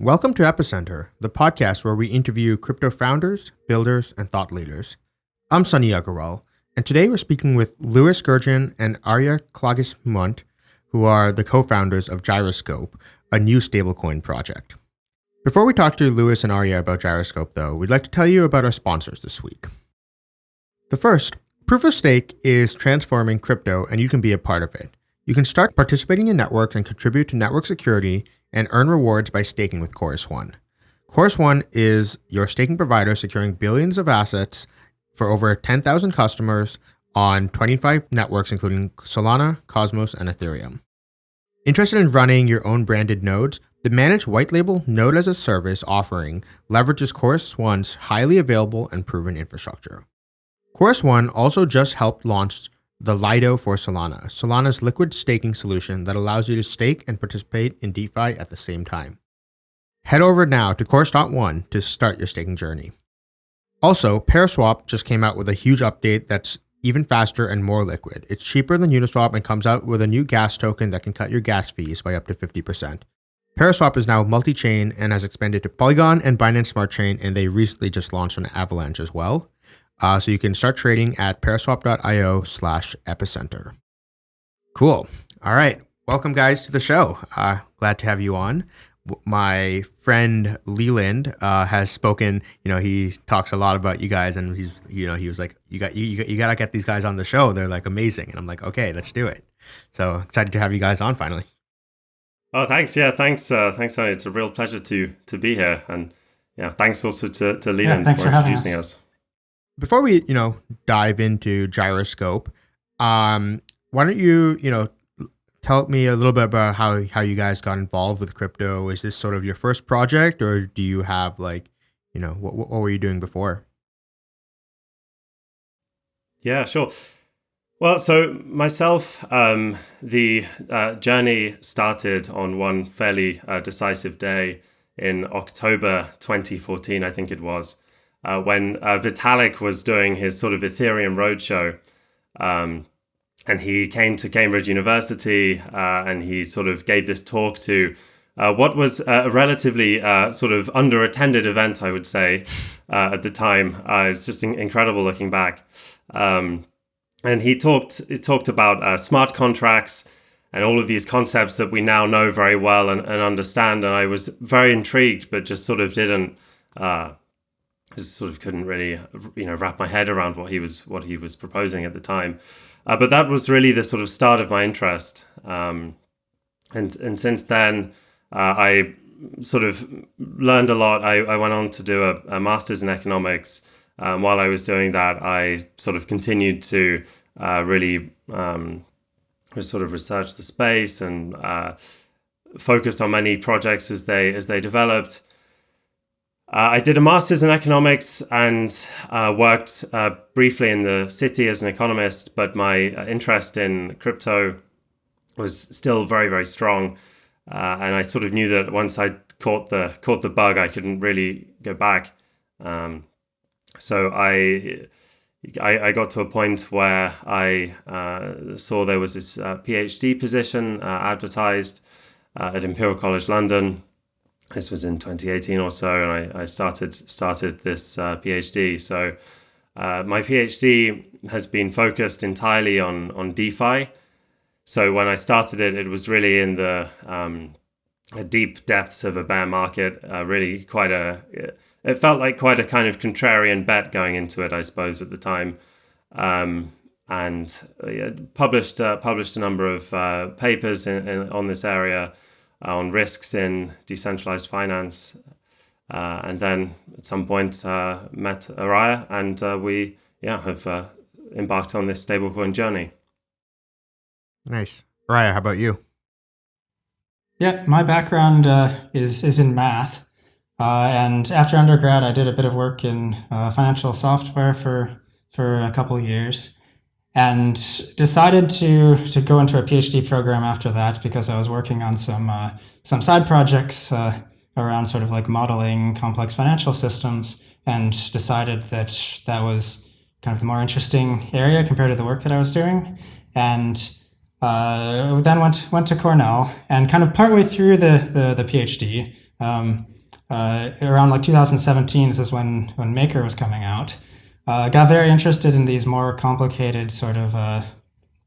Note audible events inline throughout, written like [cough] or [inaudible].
Welcome to Epicenter, the podcast where we interview crypto founders, builders, and thought leaders. I'm Sunny Aggarwal, and today we're speaking with Lewis Gudgeon and Ariah Klages-Mundt, who are the co-founders of Gyroscope, a new stablecoin project. Before we talk to Louis and Arya about Gyroscope, though, we'd like to tell you about our sponsors this week. The first, Proof of Stake is transforming crypto, and you can be a part of it. You can start participating in networks and contribute to network security and earn rewards by staking with Chorus One. Chorus One is your staking provider securing billions of assets for over 10,000 customers on 25 networks, including Solana, Cosmos, and Ethereum. Interested in running your own branded nodes? The managed white label node as a service offering leverages Chorus One's highly available and proven infrastructure. Chorus One also just helped launch the Lido for Solana, Solana's liquid staking solution that allows you to stake and participate in DeFi at the same time. Head over now to Chorus.one to start your staking journey. Also, Paraswap just came out with a huge update that's even faster and more liquid. It's cheaper than Uniswap and comes out with a new gas token that can cut your gas fees by up to 50%. Paraswap is now multi-chain and has expanded to Polygon and Binance Smart Chain, and they recently just launched on Avalanche as well. Uh, so you can start trading at paraswap.io slash epicenter. Cool. All right. Welcome, guys, to the show. Uh, glad to have you on. My friend Leland uh, has spoken. You know, he talks a lot about you guys, and he's, you know, he was like, "You got, you, you, you got to get these guys on the show. They're like amazing." And I'm like, "Okay, let's do it." So excited to have you guys on finally. Oh, thanks. Yeah, thanks. Uh, thanks, Tony. It's a real pleasure to to be here, and yeah, thanks also to to Leland yeah, for, for introducing us. us before we you know dive into gyroscope um why don't you you know tell me a little bit about how how you guys got involved with crypto? Is this sort of your first project or do you have like you know what, what were you doing before? Yeah sure. Well so myself um the uh, journey started on one fairly uh, decisive day in october 2014 i think it was uh, when uh, Vitalik was doing his sort of Ethereum roadshow. Um, and he came to Cambridge University uh, and he sort of gave this talk to uh, what was a relatively uh, sort of underattended event, I would say, uh, at the time. it's just in- incredible looking back. Um, and he talked he talked about smart contracts and all of these concepts that we now know very well and, and understand. And I was very intrigued, but just sort of didn't just sort of couldn't really you know wrap my head around what he was what he was proposing at the time. Uh, but that was really the sort of start of my interest. Um, and and since then, uh, I sort of learned a lot. I, I went on to do a, a master's in economics. Um, while I was doing that, I sort of continued to uh, really um, sort of research the space and uh, focused on many projects as they as they developed. Uh, I did a master's in economics and uh, worked uh, briefly in the city as an economist, but my uh, interest in crypto was still very, very strong. Uh, and I sort of knew that once I caught the caught the bug, I couldn't really go back. Um, so I, I, I got to a point where I uh, saw there was this PhD position advertised at Imperial College London this was in 2018 or so, and I, I started started this uh, PhD. So uh, my PhD has been focused entirely on on DeFi. So when I started it, it was really in the um, deep depths of a bear market. Uh, really, quite a it felt like quite a kind of contrarian bet going into it, I suppose, at the time. Um, and uh, published uh, published a number of uh, papers in, in, on this area on risks in decentralized finance. Uh, and then at some point uh, met Ariah, and we yeah have embarked on this stablecoin journey. Nice, Ariah. How about you? Yeah, my background uh, is is in math, uh, and after undergrad, I did a bit of work in uh, financial software for for a couple years, and decided to to go into a PhD program after that because I was working on some uh, some side projects uh, around sort of like modeling complex financial systems, and decided that that was kind of the more interesting area compared to the work that I was doing, and uh, then went went to Cornell, and kind of partway through the the, the PhD, um, uh, around like 2017, this is when when Maker was coming out. Uh, got very interested in these more complicated sort of uh,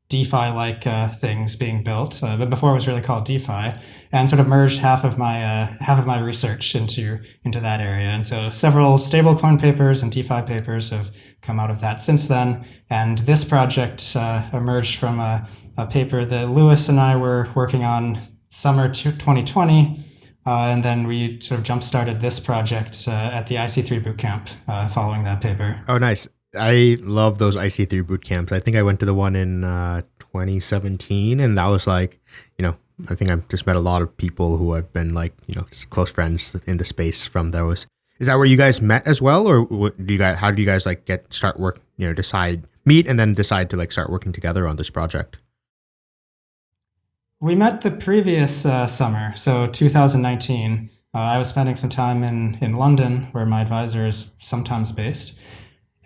DeFi-like uh, things being built, uh, but before it was really called DeFi, and sort of merged half of my uh, half of my research into into that area. And so several stablecoin papers and DeFi papers have come out of that since then. And this project uh, emerged from a, a, paper that Lewis and I were working on summer 2020. Uh, and then we sort of jump started this project uh, at the IC3 bootcamp following that paper. Oh, nice. I love those IC3 boot camps. I think I went to the one in uh, 2017, and that was like, you know, I think I've just met a lot of people who have been like, you know, close friends in the space from those. Is that where you guys met as well, or do you guys? How do you guys like get start work? You know, decide meet and then decide to like start working together on this project. We met the previous uh, summer, so 2019. Uh, I was spending some time in in London, where my advisor is sometimes based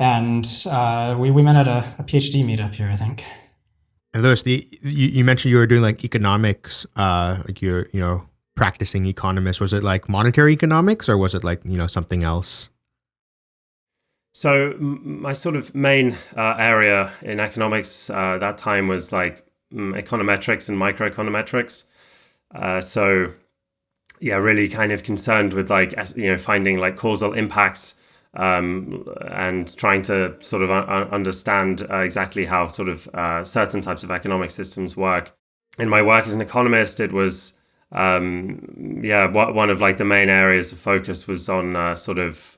and uh, we, we met at a, a, PhD meetup here, I think. And Lewis, the, you, you mentioned you were doing like economics, uh, like you're you know practicing economist. Was it like monetary economics, or was it like you know something else? So my sort of main uh, area in economics uh, that time was like econometrics and microeconometrics. Uh, so yeah, really kind of concerned with like you know finding like causal impacts um, and trying to sort of understand uh, exactly how sort of uh, certain types of economic systems work. In my work as an economist, it was um, yeah one of like the main areas of focus was on uh, sort of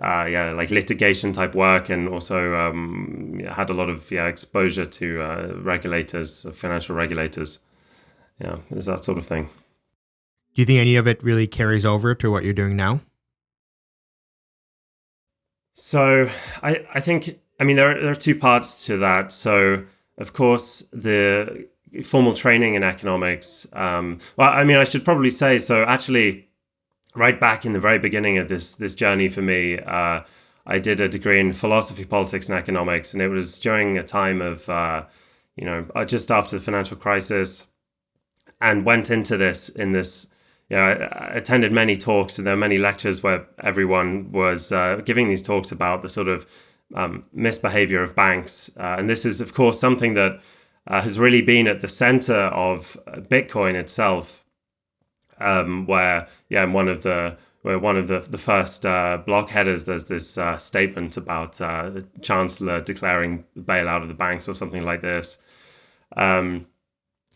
uh, yeah like litigation type work and also um, had a lot of yeah exposure to uh, regulators, financial regulators. Yeah, is that sort of thing. Do you think any of it really carries over to what you're doing now? So I, I think, I mean, there are, there are two parts to that. So, of course, the formal training in economics. Um, well, I mean, I should probably say so. Actually, right back in the very beginning of this this journey for me, uh, I did a degree in philosophy, politics, and economics, and it was during a time of, uh, you know, uh, just after the financial crisis, and went into this in this you know, I, attended many talks and there were many lectures where everyone was uh, giving these talks about the sort of um, misbehavior of banks. Uh, and this is, of course, something that uh, has really been at the center of Bitcoin itself, um, where, yeah, one of the where one of the, the first uh, block headers, there's this uh, statement about uh, the chancellor declaring the bailout of the banks or something like this. Um,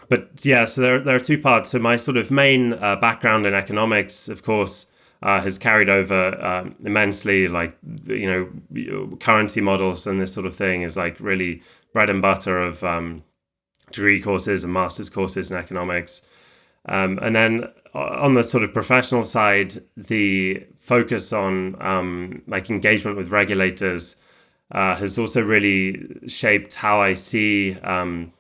but yeah, so there, there are two parts. So my sort of main uh, background in economics, of course, uh, has carried over um, immensely. Like you know, currency models and this sort of thing is like really bread and butter of um, degree courses and master's courses in economics. Um, and then on the sort of professional side, the focus on um, like engagement with regulators uh, has also really shaped how I see um,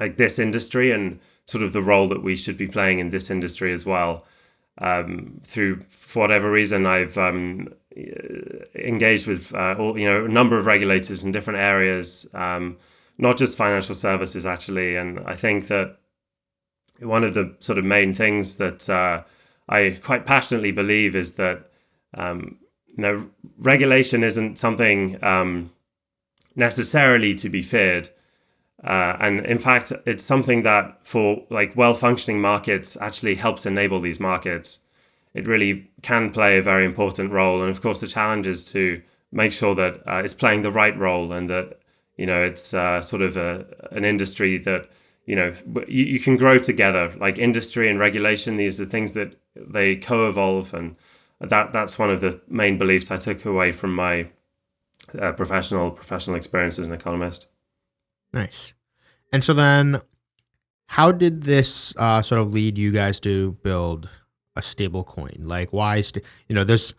like this industry and sort of the role that we should be playing in this industry as well. Um, through for whatever reason, I've um, engaged with uh, all you know a number of regulators in different areas, um, not just financial services actually. And I think that one of the sort of main things that uh, I quite passionately believe is that um, you know regulation isn't something um, necessarily to be feared. Uh, and in fact, it's something that for like well-functioning markets actually helps enable these markets. It really can play a very important role. And of course, the challenge is to make sure that uh, it's playing the right role and that, you know, it's uh, sort of a, an industry that, you know, you, you can grow together. Like industry and regulation, these are things that they co-evolve. And that that's one of the main beliefs I took away from my uh, professional professional experience as an economist. Nice. And so then, how did this uh, sort of lead you guys to build a stable coin? Like, why, st- you know, there's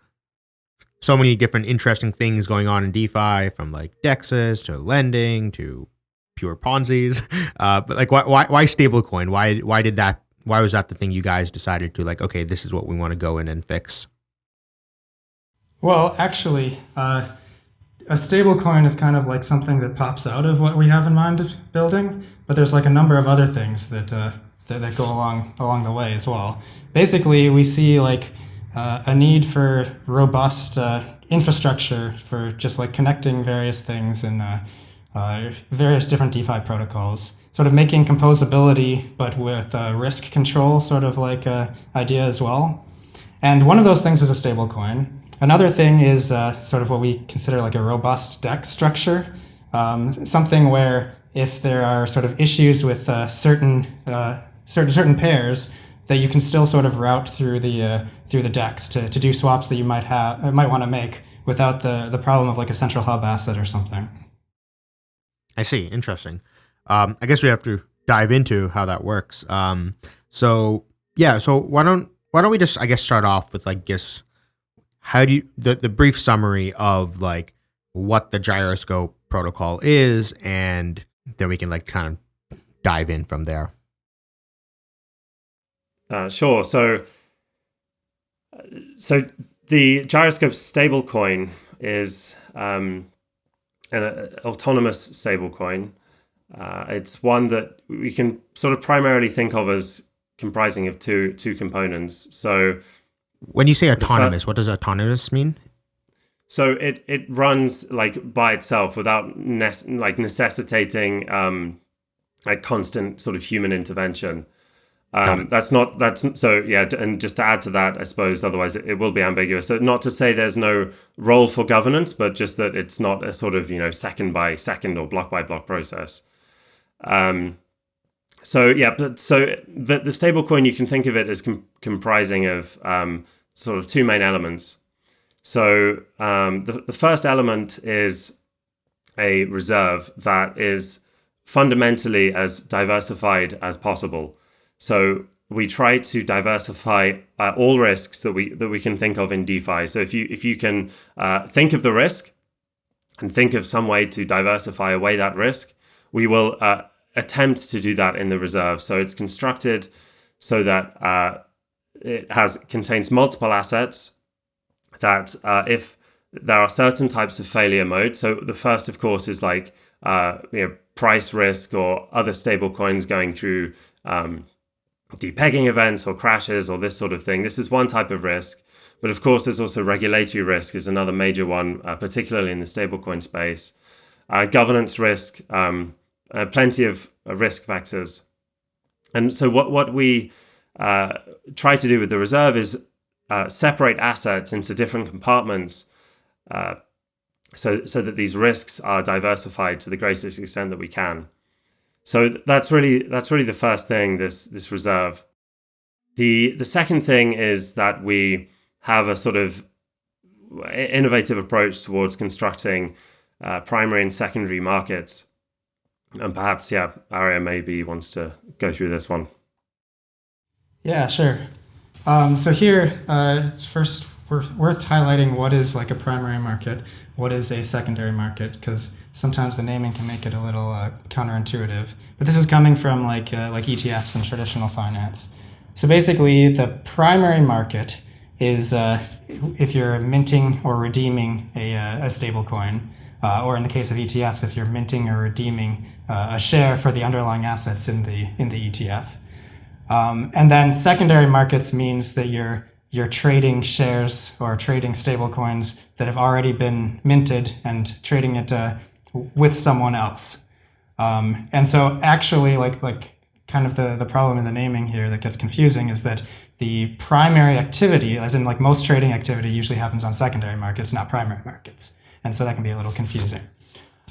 so many different interesting things going on in DeFi from like DEXs to lending to pure Ponzi's. [laughs] Uh, but like, why, why, why stablecoin? Why, why did that, why was that the thing you guys decided to like, okay, this is what we want to go in and fix? Well, actually, uh, a stablecoin is kind of like something that pops out of what we have in mind building, but there's like a number of other things that uh, that, that, go along along the way as well. Basically, we see like uh, a need for robust uh, infrastructure for just like connecting various things and uh, uh, various different DeFi protocols. Sort of making composability, but with risk control, sort of like idea as well. And one of those things is a stable coin. Another thing is uh, sort of what we consider like a robust DEX structure, um, something where if there are sort of issues with uh, certain, uh, certain certain pairs, that you can still sort of route through the uh, through the DEX to, to do swaps that you might have uh, might want to make without the the problem of like a central hub asset or something. I see. Interesting. Um, I guess we have to dive into how that works. Um, so yeah, so why don't why don't we just I guess start off with like guess how do you the, the brief summary of like what the gyroscope protocol is and then we can like kind of dive in from there uh, sure so so the gyroscope stablecoin is um, an uh, autonomous stablecoin uh, it's one that we can sort of primarily think of as comprising of two two components so when you say autonomous, what does autonomous mean? So it it runs like by itself without ne- like necessitating um, like constant sort of human intervention. Um, that's not that's so yeah. And just to add to that, I suppose otherwise it, it, will be ambiguous. So not to say there's no role for governance, but just that it's not a sort of you know second by second or block by block process. Um, so yeah, but so the the stablecoin you can think of it as com- comprising of um, sort of two main elements. So um, the the first element is a reserve that is fundamentally as diversified as possible. So we try to diversify uh, all risks that we that we can think of in DeFi. So if you if you can uh, think of the risk and think of some way to diversify away that risk, we will uh, attempt to do that in the reserve. So it's constructed so that uh, it has contains multiple assets that uh, if there are certain types of failure mode. So the first, of course, is like uh, you know price risk or other stable coins going through um, depegging events or crashes or this sort of thing. This is one type of risk. But of course, there's also regulatory risk is another major one, uh, particularly in the stablecoin space. Uh, governance risk, um, uh, plenty of uh, risk factors. And so what, what we uh, try to do with the reserve is uh, separate assets into different compartments so, so that these risks are diversified to the greatest extent that we can. So that's really that's really the first thing this this reserve. The the second thing is that we have a sort of innovative approach towards constructing uh, primary and secondary markets and perhaps, yeah, Ariah maybe wants to go through this one. Yeah, sure. Um, so here, uh, it's first worth, worth highlighting what is like a primary market, what is a secondary market, because sometimes the naming can make it a little uh, counterintuitive. But this is coming from like uh, like ETFs and traditional finance. So basically, the primary market is uh, if you're minting or redeeming a, uh, a stable coin uh, or in the case of ETFs, if you're minting or redeeming uh, a share for the underlying assets in the in the ETF. Um, and then secondary markets means that you're you're trading shares or trading stablecoins that have already been minted and trading it with someone else. Um, and so actually, like like kind of the the problem in the naming here that gets confusing is that the primary activity, as in like most trading activity, usually happens on secondary markets, not primary markets and so that can be a little confusing.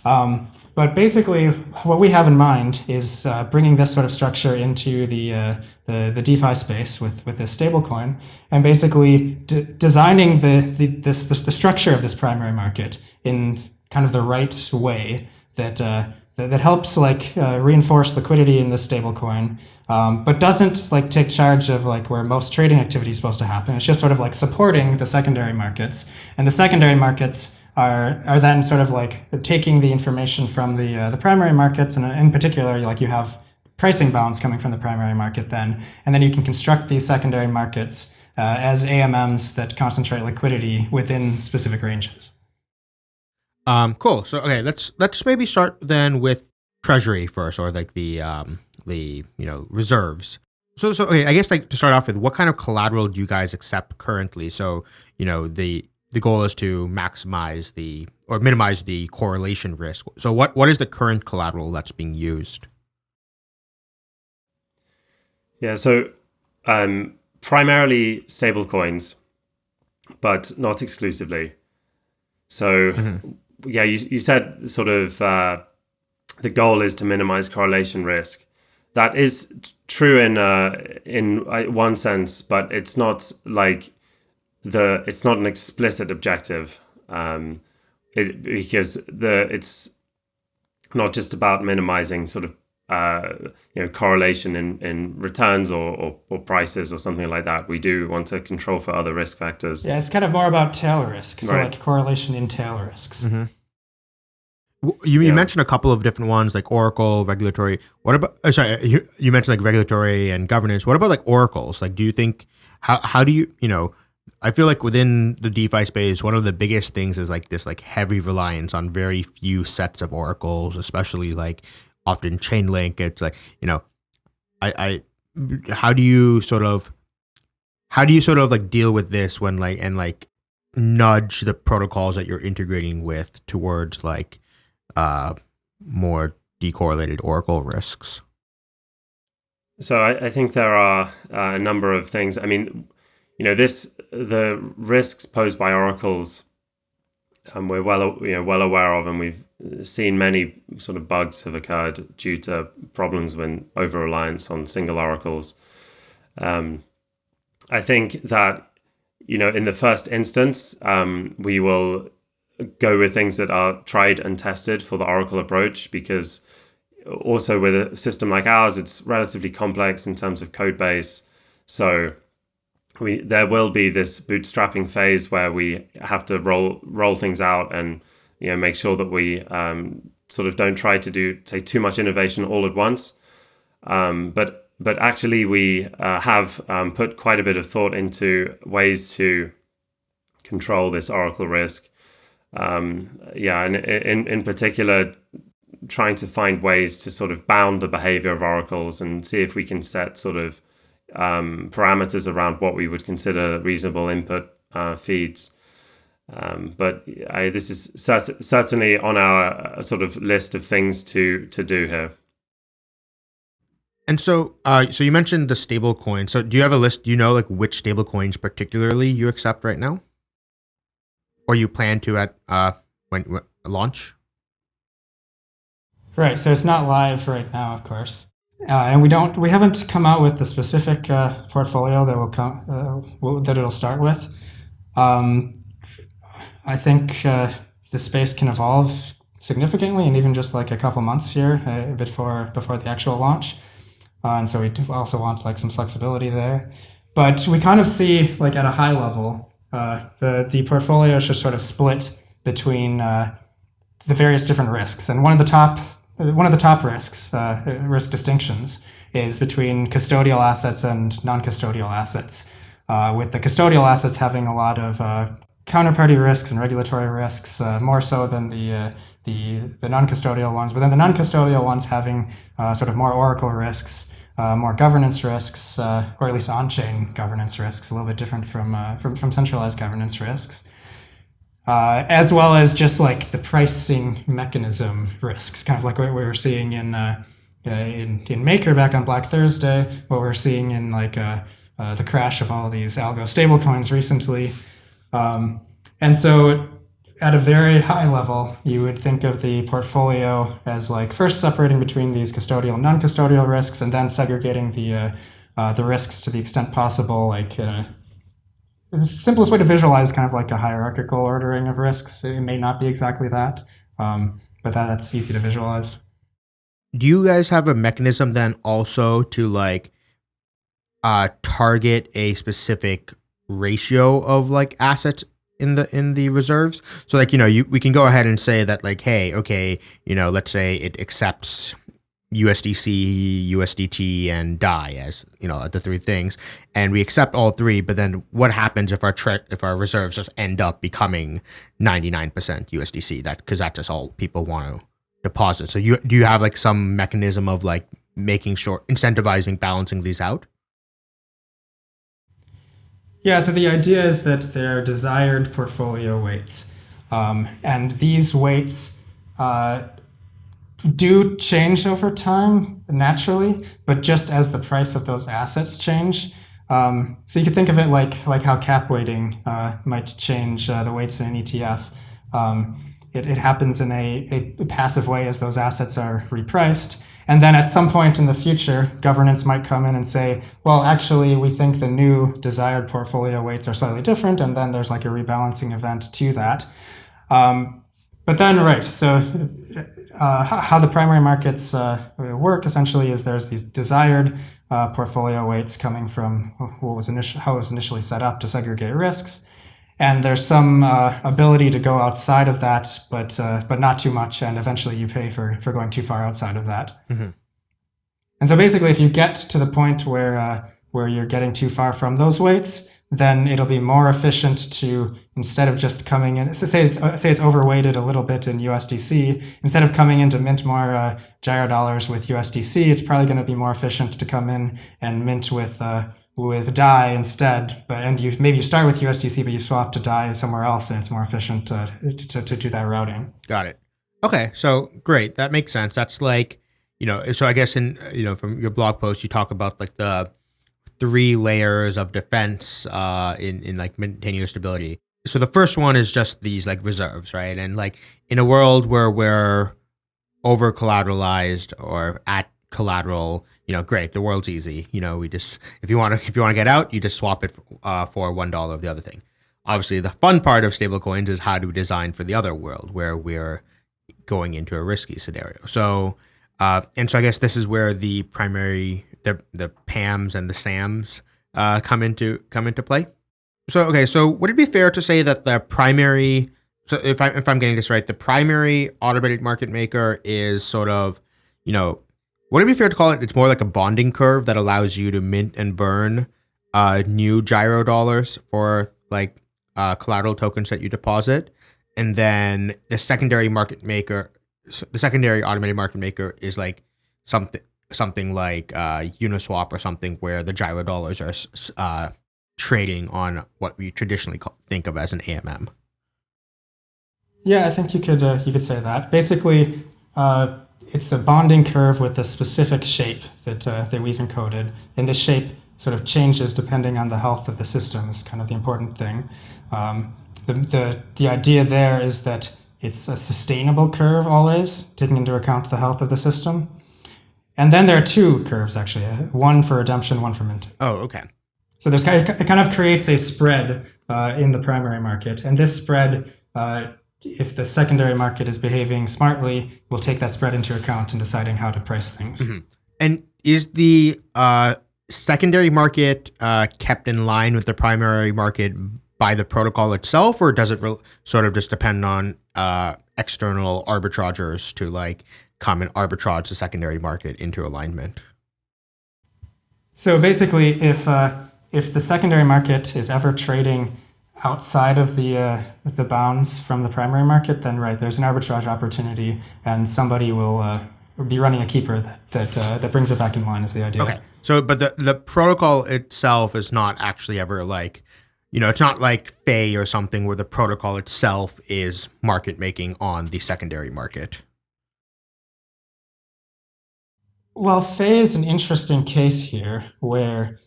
Um, but basically, what we have in mind is uh, bringing this sort of structure into the uh, the, the, DeFi space with with this stablecoin, and basically designing the, the this, this, the structure of this primary market in kind of the right way that uh, that, that, helps like uh, reinforce liquidity in this stablecoin, um, but doesn't like take charge of like where most trading activity is supposed to happen. It's just sort of like supporting the secondary markets, and the secondary markets are are then sort of like taking the information from the uh, the primary markets, and in particular, like you have pricing bounds coming from the primary market, then, and then you can construct these secondary markets uh, as AMMs that concentrate liquidity within specific ranges. Um, cool. So okay, let's let's maybe start then with treasury first, or like the um the you know reserves. So so okay, I guess like to start off with, what kind of collateral do you guys accept currently? So you know the the goal is to maximize the or minimize the correlation risk. So what what is the current collateral that's being used? Yeah, so um, primarily stable coins, but not exclusively. So mm-hmm. Yeah, you you said sort of uh, the goal is to minimize correlation risk. That is true in uh, in uh, one sense, but it's not like the it's not an explicit objective um, it, because the it's not just about minimizing sort of uh, you know correlation in, in returns or, or, or, prices or something like that. We do want to control for other risk factors. Yeah, it's kind of more about tail risk, so right. like correlation in tail risks. Mm-hmm. You, you mentioned a couple of different ones like Oracle, regulatory. What about? Oh, sorry, you, you mentioned like regulatory and governance. What about like oracles? Like, do you think how how do you you know? I feel like within the DeFi space, one of the biggest things is like this like heavy reliance on very few sets of oracles, especially like often Chainlink. It's like you know, I I how do you sort of how do you sort of like deal with this when like and like nudge the protocols that you're integrating with towards like uh, more decorrelated Oracle risks? So I, I think there are uh, a number of things. I mean, you know, this the risks posed by oracles, um, we're well you know well aware of, and we've seen many sort of bugs have occurred due to problems when over reliance on single oracles. Um, I think that you know in the first instance, um, we will go with things that are tried and tested for the Oracle approach because also with a system like ours, it's relatively complex in terms of code base. So we there will be this bootstrapping phase where we have to roll roll things out and you know make sure that we um, sort of don't try to do say too much innovation all at once. Um, but but actually we uh, have um, put quite a bit of thought into ways to control this Oracle risk um, yeah, and in in particular, trying to find ways to sort of bound the behavior of oracles and see if we can set sort of um, parameters around what we would consider reasonable input uh, feeds. Um, but I, this is cert- certainly on our uh, sort of list of things to to do here. And so, uh, so you mentioned the stable coin. So, do you have a list? Do you know like which stable coins particularly you accept right now? or you plan to at uh, when, when launch? Right. So it's not live right now, of course, and we don't we haven't come out with the specific uh, portfolio that will come uh, will, that it'll start with. Um, I think uh, the space can evolve significantly, and even just like a couple months here uh, before before the actual launch. and so we also want like some flexibility there, but we kind of see like at a high level uh, the the portfolio is just sort of split between uh, the various different risks, and one of the top one of the top risks uh, risk distinctions is between custodial assets and non-custodial assets. Uh, with the custodial assets having a lot of uh, counterparty risks and regulatory risks, more so than the the the non-custodial ones, but then the non-custodial ones having sort of more oracle risks uh, more governance risks, uh, or at least on-chain governance risks, a little bit different from uh, from, from centralized governance risks, uh, as well as just like the pricing mechanism risks, kind of like what we were seeing in uh, uh, in, in Maker back on Black Thursday, what we're seeing in like the crash of all these algo stablecoins recently, um, and so at a very high level, you would think of the portfolio as like first separating between these custodial and non-custodial risks, and then segregating the uh, uh, the risks to the extent possible. Like uh, the simplest way to visualize kind of like a hierarchical ordering of risks. It may not be exactly that, um, but that, that's easy to visualize. Do you guys have a mechanism then also to like uh, target a specific ratio of like assets in the in the reserves. So like you know you we can go ahead and say that like hey okay you know let's say it accepts USDC, USDT, and DAI as you know the three things, and we accept all three. But then what happens if our tre- if our reserves just end up becoming ninety nine percent USDC? That because that's just all people want to deposit. So you do you have like some mechanism of like making sure incentivizing balancing these out? Yeah. So the idea is that they're desired portfolio weights, um, and these weights. Uh, do change over time naturally, but just as the price of those assets change. Um, so you could think of it like like how cap weighting uh, might change uh, the weights in an ETF. Um, it, it happens in a, a passive way as those assets are repriced. And then at some point in the future, governance might come in and say, well, actually, we think the new desired portfolio weights are slightly different. And then there's like a rebalancing event to that. Um, but then, right, so uh, how the primary markets uh, work essentially is there's these desired uh, portfolio weights coming from what was initial, how it was initially set up to segregate risks. And there's some uh, ability to go outside of that, but uh, but not too much, and eventually you pay for, for going too far outside of that. Mm-hmm. And so basically, if you get to the point where uh, where you're getting too far from those weights, then it'll be more efficient to instead of just coming in say it's, say it's overweighted a little bit in USDC instead of coming in to mint more uh, gyro dollars with USDC it's probably going to be more efficient to come in and mint with uh, with DAI instead. But and you maybe you start with USDC but you swap to DAI somewhere else and it's more efficient to, to, to do that routing. Got it. Okay so great. That makes sense. That's like you know so I guess in you know from your blog post you talk about like the three layers of defense uh, in in like maintaining your stability. So the first one is just these like reserves, right? And like in a world where we're over collateralized or at collateral, you know, great, the world's easy. You know, we just if you want to if you want to get out, you just swap it uh, for one dollar of the other thing. Obviously, the fun part of stablecoins is how to design for the other world where we're going into a risky scenario. So, uh, and so I guess this is where the primary the the PAMs and the SAMs uh, come into come into play. So okay, so would it be fair to say that the primary so if I if I'm getting this right, the primary automated market maker is sort of, you know, would it be fair to call it it's more like a bonding curve that allows you to mint and burn uh, new gyro dollars for like uh, collateral tokens that you deposit, and then the secondary market maker, the secondary automated market maker is like something something like uh, Uniswap or something where the gyro dollars are uh, trading on what we traditionally call, think of as an AMM. Yeah, I think you could uh, you could say that. Basically, uh, it's a bonding curve with a specific shape that uh, that we've encoded, and this shape sort of changes depending on the health of the system. Is kind of the important thing. Um, the, the the idea there is that it's a sustainable curve always, taking into account the health of the system. And then there are two curves actually, uh, one for redemption, one for mint. Oh, okay. So there's kind of, it kind of creates a spread uh, in the primary market, and this spread, uh, if the secondary market is behaving smartly, will take that spread into account in deciding how to price things. Mm-hmm. And is the uh, secondary market uh, kept in line with the primary market by the protocol itself, or does it sort of just depend on uh, external arbitragers to like come and arbitrage the secondary market into alignment? So basically, if uh, if the secondary market is ever trading outside of the uh, the bounds from the primary market, then right there's an arbitrage opportunity, and somebody will uh, be running a keeper that that uh, that brings it back in line. Is the idea? Okay. So, but the the protocol itself is not actually ever like, you know, it's not like Fei or something where the protocol itself is market making on the secondary market. Well, Fei is an interesting case here where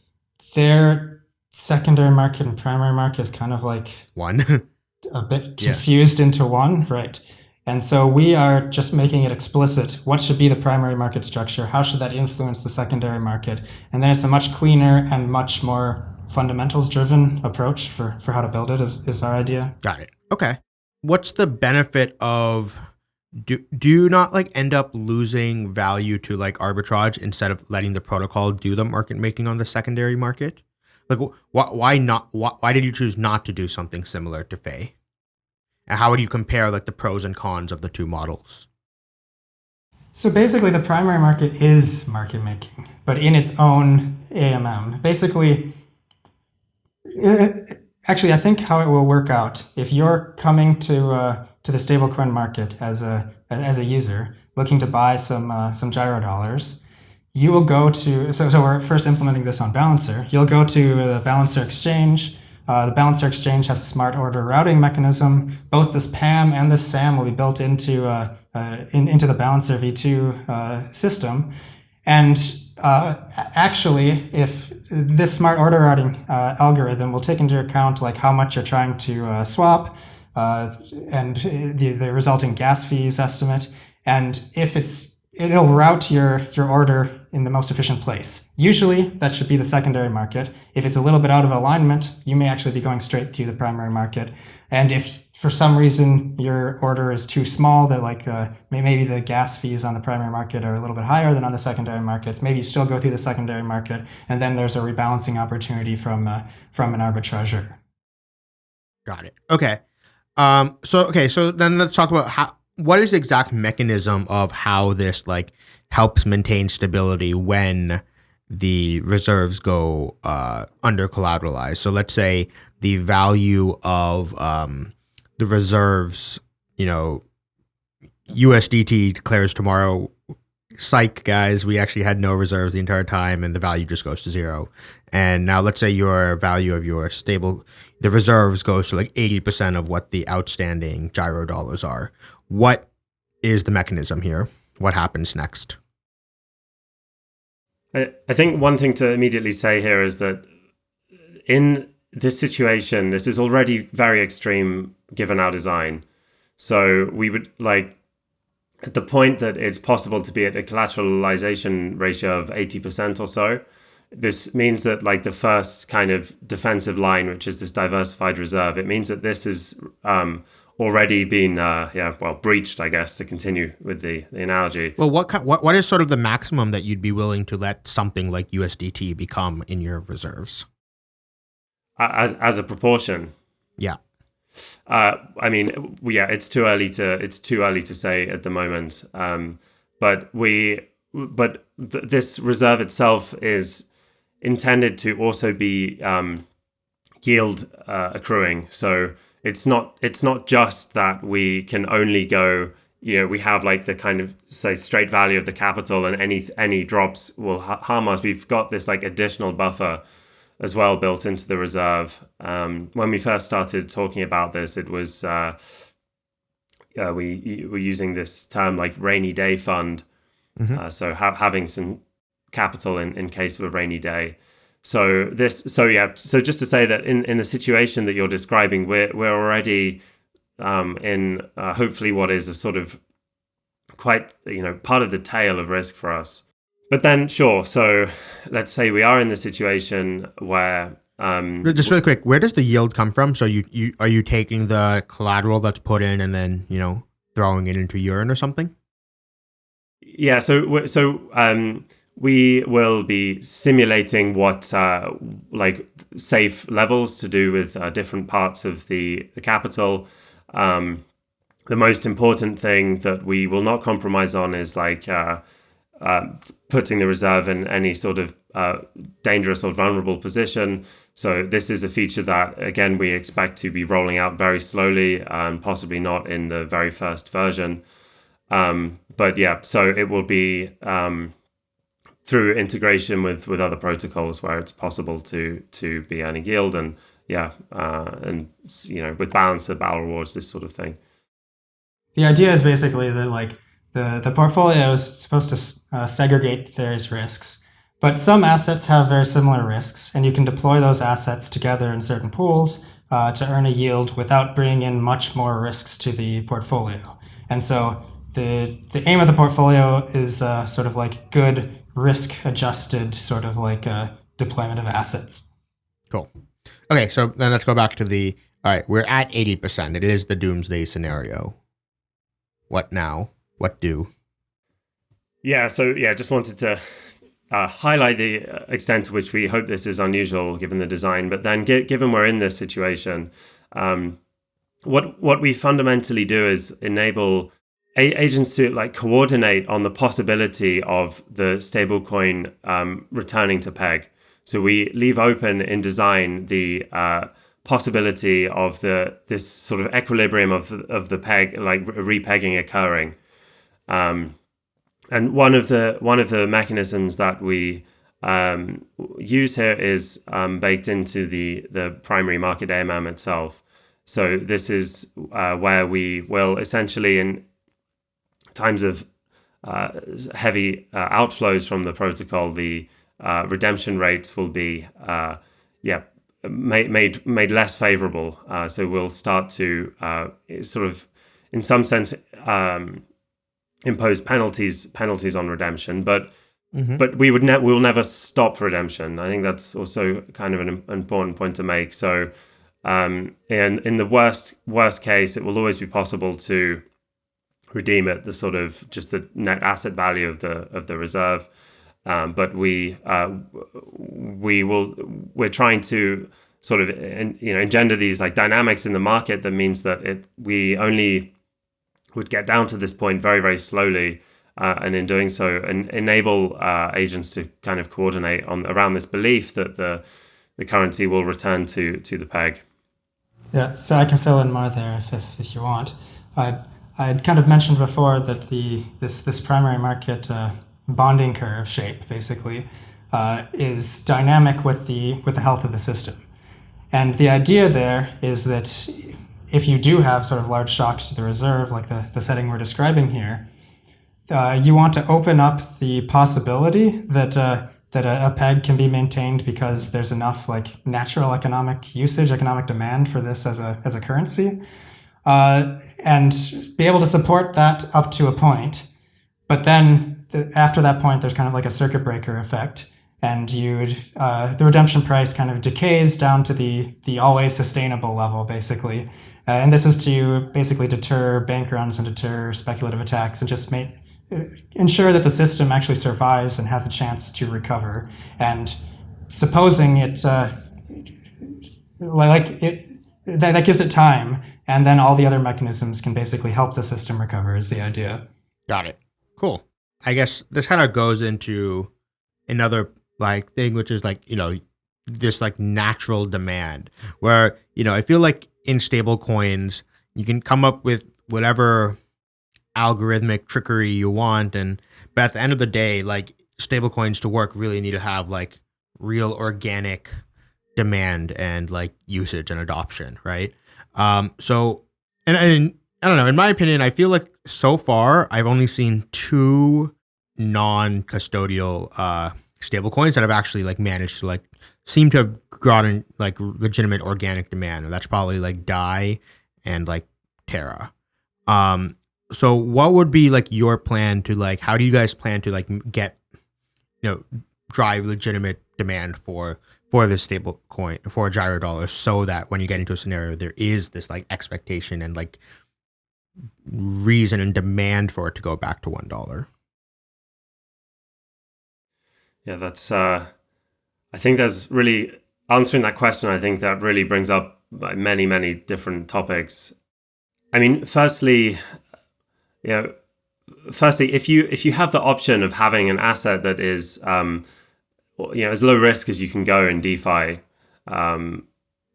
their secondary market and primary market is kind of like one a bit [laughs] confused yeah. into one, right? And so we are just making it explicit what should be the primary market structure, how should that influence the secondary market, and then it's a much cleaner and much more fundamentals driven approach for for how to build it is, is our idea. Got it. Okay. What's the benefit of do do you not like end up losing value to like arbitrage instead of letting the protocol do the market making on the secondary market? Like why why not why, why did you choose not to do something similar to Fei? And how would you compare like the pros and cons of the two models? So basically, the primary market is market making, but in its own AMM. Basically, uh, actually, I think how it will work out if you're coming to uh, to the stablecoin market as a as a user looking to buy some uh, some gyro dollars, you will go to so so we're first implementing this on Balancer. You'll go to the Balancer exchange. Uh, the Balancer exchange has a smart order routing mechanism. Both this PAM and this SAM will be built into uh, uh, in, into the Balancer v2 uh, system, and uh, actually, if this smart order routing uh, algorithm will take into account like how much you're trying to uh, swap uh, and the, the resulting gas fees estimate, and if it's it'll route your your order in the most efficient place. Usually, that should be the secondary market. If it's a little bit out of alignment, you may actually be going straight through the primary market. And if for some reason your order is too small that like uh, maybe the gas fees on the primary market are a little bit higher than on the secondary markets maybe you still go through the secondary market and then there's a rebalancing opportunity from uh, from an arbitrager got it okay um so okay so then let's talk about how what is the exact mechanism of how this like helps maintain stability when the reserves go uh, under collateralized. So let's say the value of um, the reserves, you know, USDT declares tomorrow, psych guys, we actually had no reserves the entire time and the value just goes to zero. And now let's say your value of your stable, the reserves goes to like 80% of what the outstanding gyro dollars are. What is the mechanism here? What happens next? I think one thing to immediately say here is that in this situation, this is already very extreme given our design. So we would like at the point that it's possible to be at a collateralization ratio of 80% or so. This means that like the first kind of defensive line, which is this diversified reserve, it means that this is um, already been uh, yeah well breached i guess to continue with the, the analogy. Well what, kind, what what is sort of the maximum that you'd be willing to let something like usdt become in your reserves? As as a proportion? Yeah uh, i mean yeah it's too early to it's too early to say at the moment. Um, but we but th- this reserve itself is intended to also be um, yield uh, accruing. So it's not it's not just that we can only go you know we have like the kind of say straight value of the capital and any any drops will harm us. We've got this like additional buffer as well built into the reserve um, when we first started talking about this it was uh, uh, we were using this term like rainy day fund mm-hmm. uh, so ha- having some capital in, in case of a rainy day so this, so yeah, so just to say that in, in the situation that you're describing, we're we're already um, in uh, hopefully what is a sort of quite you know part of the tail of risk for us. But then, sure. So let's say we are in the situation where um, just really quick, where does the yield come from? So you, you are you taking the collateral that's put in and then you know throwing it into Yearn or something? Yeah. So so um, we will be simulating what uh, like safe levels to do with uh, different parts of the, the capital. Um, the most important thing that we will not compromise on is like uh, uh putting the reserve in any sort of uh, dangerous or vulnerable position. So this is a feature that again we expect to be rolling out very slowly and possibly not in the very first version. Um, but yeah, so it will be. Um, through integration with with other protocols where it's possible to to be earning yield and yeah uh, and you know with balance of battle rewards this sort of thing the idea is basically that like the the portfolio is supposed to uh, segregate various risks but some assets have very similar risks and you can deploy those assets together in certain pools uh, to earn a yield without bringing in much more risks to the portfolio and so the the aim of the portfolio is uh, sort of like good risk adjusted sort of like a deployment of assets. Cool. Okay, so then let's go back to the all right, we're at 80%. It is the doomsday scenario. What now? What do? Yeah, so yeah, just wanted to uh, highlight the extent to which we hope this is unusual given the design, but then given we're in this situation, um, what what we fundamentally do is enable agents to like coordinate on the possibility of the stablecoin um, returning to peg. So we leave open in design the uh, possibility of the this sort of equilibrium of of the peg, like repegging occurring. Um, and one of the one of the mechanisms that we um, use here is um, baked into the the primary market AMM itself. So this is uh, where we will essentially in times of uh, heavy uh, outflows from the protocol, the uh, redemption rates will be uh, yeah made made made less favorable. Uh, so we'll start to sort of in some sense um, impose penalties penalties on redemption, but mm-hmm. but we would ne- we will never stop redemption. I think that's also kind of an important point to make. So, um, in in the worst worst case, it will always be possible to redeem at the sort of just the net asset value of the of the reserve. Um, but we uh, we will we're trying to sort of you know engender these like dynamics in the market that means that it we only would get down to this point very, very slowly. Uh, and in doing so, enable uh, agents to kind of coordinate on around this belief that the the currency will return to to the peg. Yeah, so I can fill in more there if, if, if you want. I I kind of mentioned before that the this this primary market uh, bonding curve shape basically uh, is dynamic with the with the health of the system, and the idea there is that if you do have sort of large shocks to the reserve, like the, the setting we're describing here, uh, you want to open up the possibility that uh, that a, a, peg can be maintained because there's enough like natural economic usage, economic demand for this as a as a currency, uh, and be able to support that up to a point. But then the, after that point, there's kind of like a circuit breaker effect, and you uh, the redemption price kind of decays down to the the always sustainable level, basically, and this is to basically deter bank runs and deter speculative attacks and just make uh, ensure that the system actually survives and has a chance to recover. And supposing it, uh, like it, that, that gives it time, and then all the other mechanisms can basically help the system recover. Is the idea? Got it. Cool. I guess this kind of goes into another like thing, which is like you know this like natural demand, where you know I feel like in stable coins. You can come up with whatever algorithmic trickery you want and but at the end of the day like stable coins to work really need to have like real organic demand and like usage and adoption right um so and, and i don't know in my opinion i feel like so far i've only seen two non-custodial uh stable coins that have actually like managed to like seem to have gotten like legitimate organic demand. And that's probably like Dai and like Terra. Um, so what would be like your plan to like how do you guys plan to like get you know drive legitimate demand for for this stable coin for a gyro dollar so that when you get into a scenario there is this like expectation and like reason and demand for it to go back to one dollar yeah that's uh I think there's really answering that question. I think that really brings up many, many different topics. I mean, firstly, you know, firstly, if you if you have the option of having an asset that is, um, you know, as low risk as you can go in DeFi, um,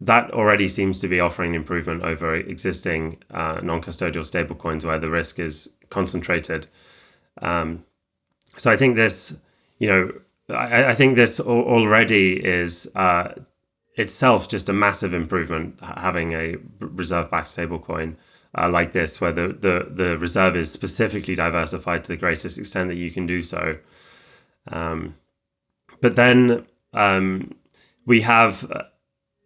that already seems to be offering improvement over existing uh, non-custodial stablecoins where the risk is concentrated. Um, so I think this, you know, I, I think this already is uh, itself just a massive improvement having a reserve-backed stablecoin uh, like this, where the, the, the reserve is specifically diversified to the greatest extent that you can do so. Um, but then um, we have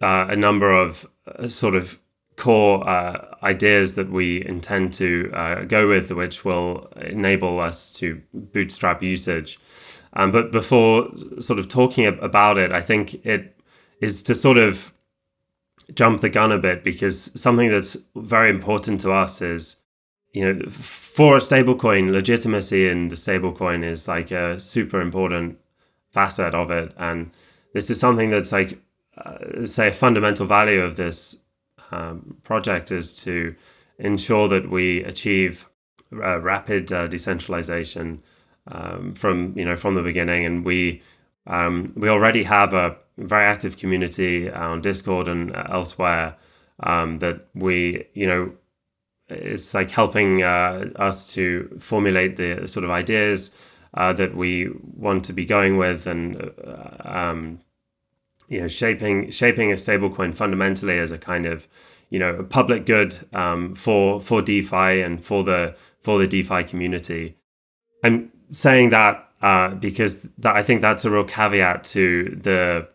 uh, a number of uh, sort of core uh, ideas that we intend to uh, go with, which will enable us to bootstrap usage. Um, but before sort of talking about it, I think it is to sort of jump the gun a bit because something that's very important to us is, you know, for a stablecoin, legitimacy in the stablecoin is like a super important facet of it. And this is something that's like, uh, say, a fundamental value of this um, project is to ensure that we achieve uh, rapid uh, decentralization um, from you know from the beginning, and we um, we already have a very active community on Discord and elsewhere um, that we you know it's like helping uh, us to formulate the sort of ideas uh, that we want to be going with and uh, um, you know shaping shaping a stablecoin fundamentally as a kind of you know a public good um, for for DeFi and for the for the DeFi community. I'm saying that uh, because that I think that's a real caveat to the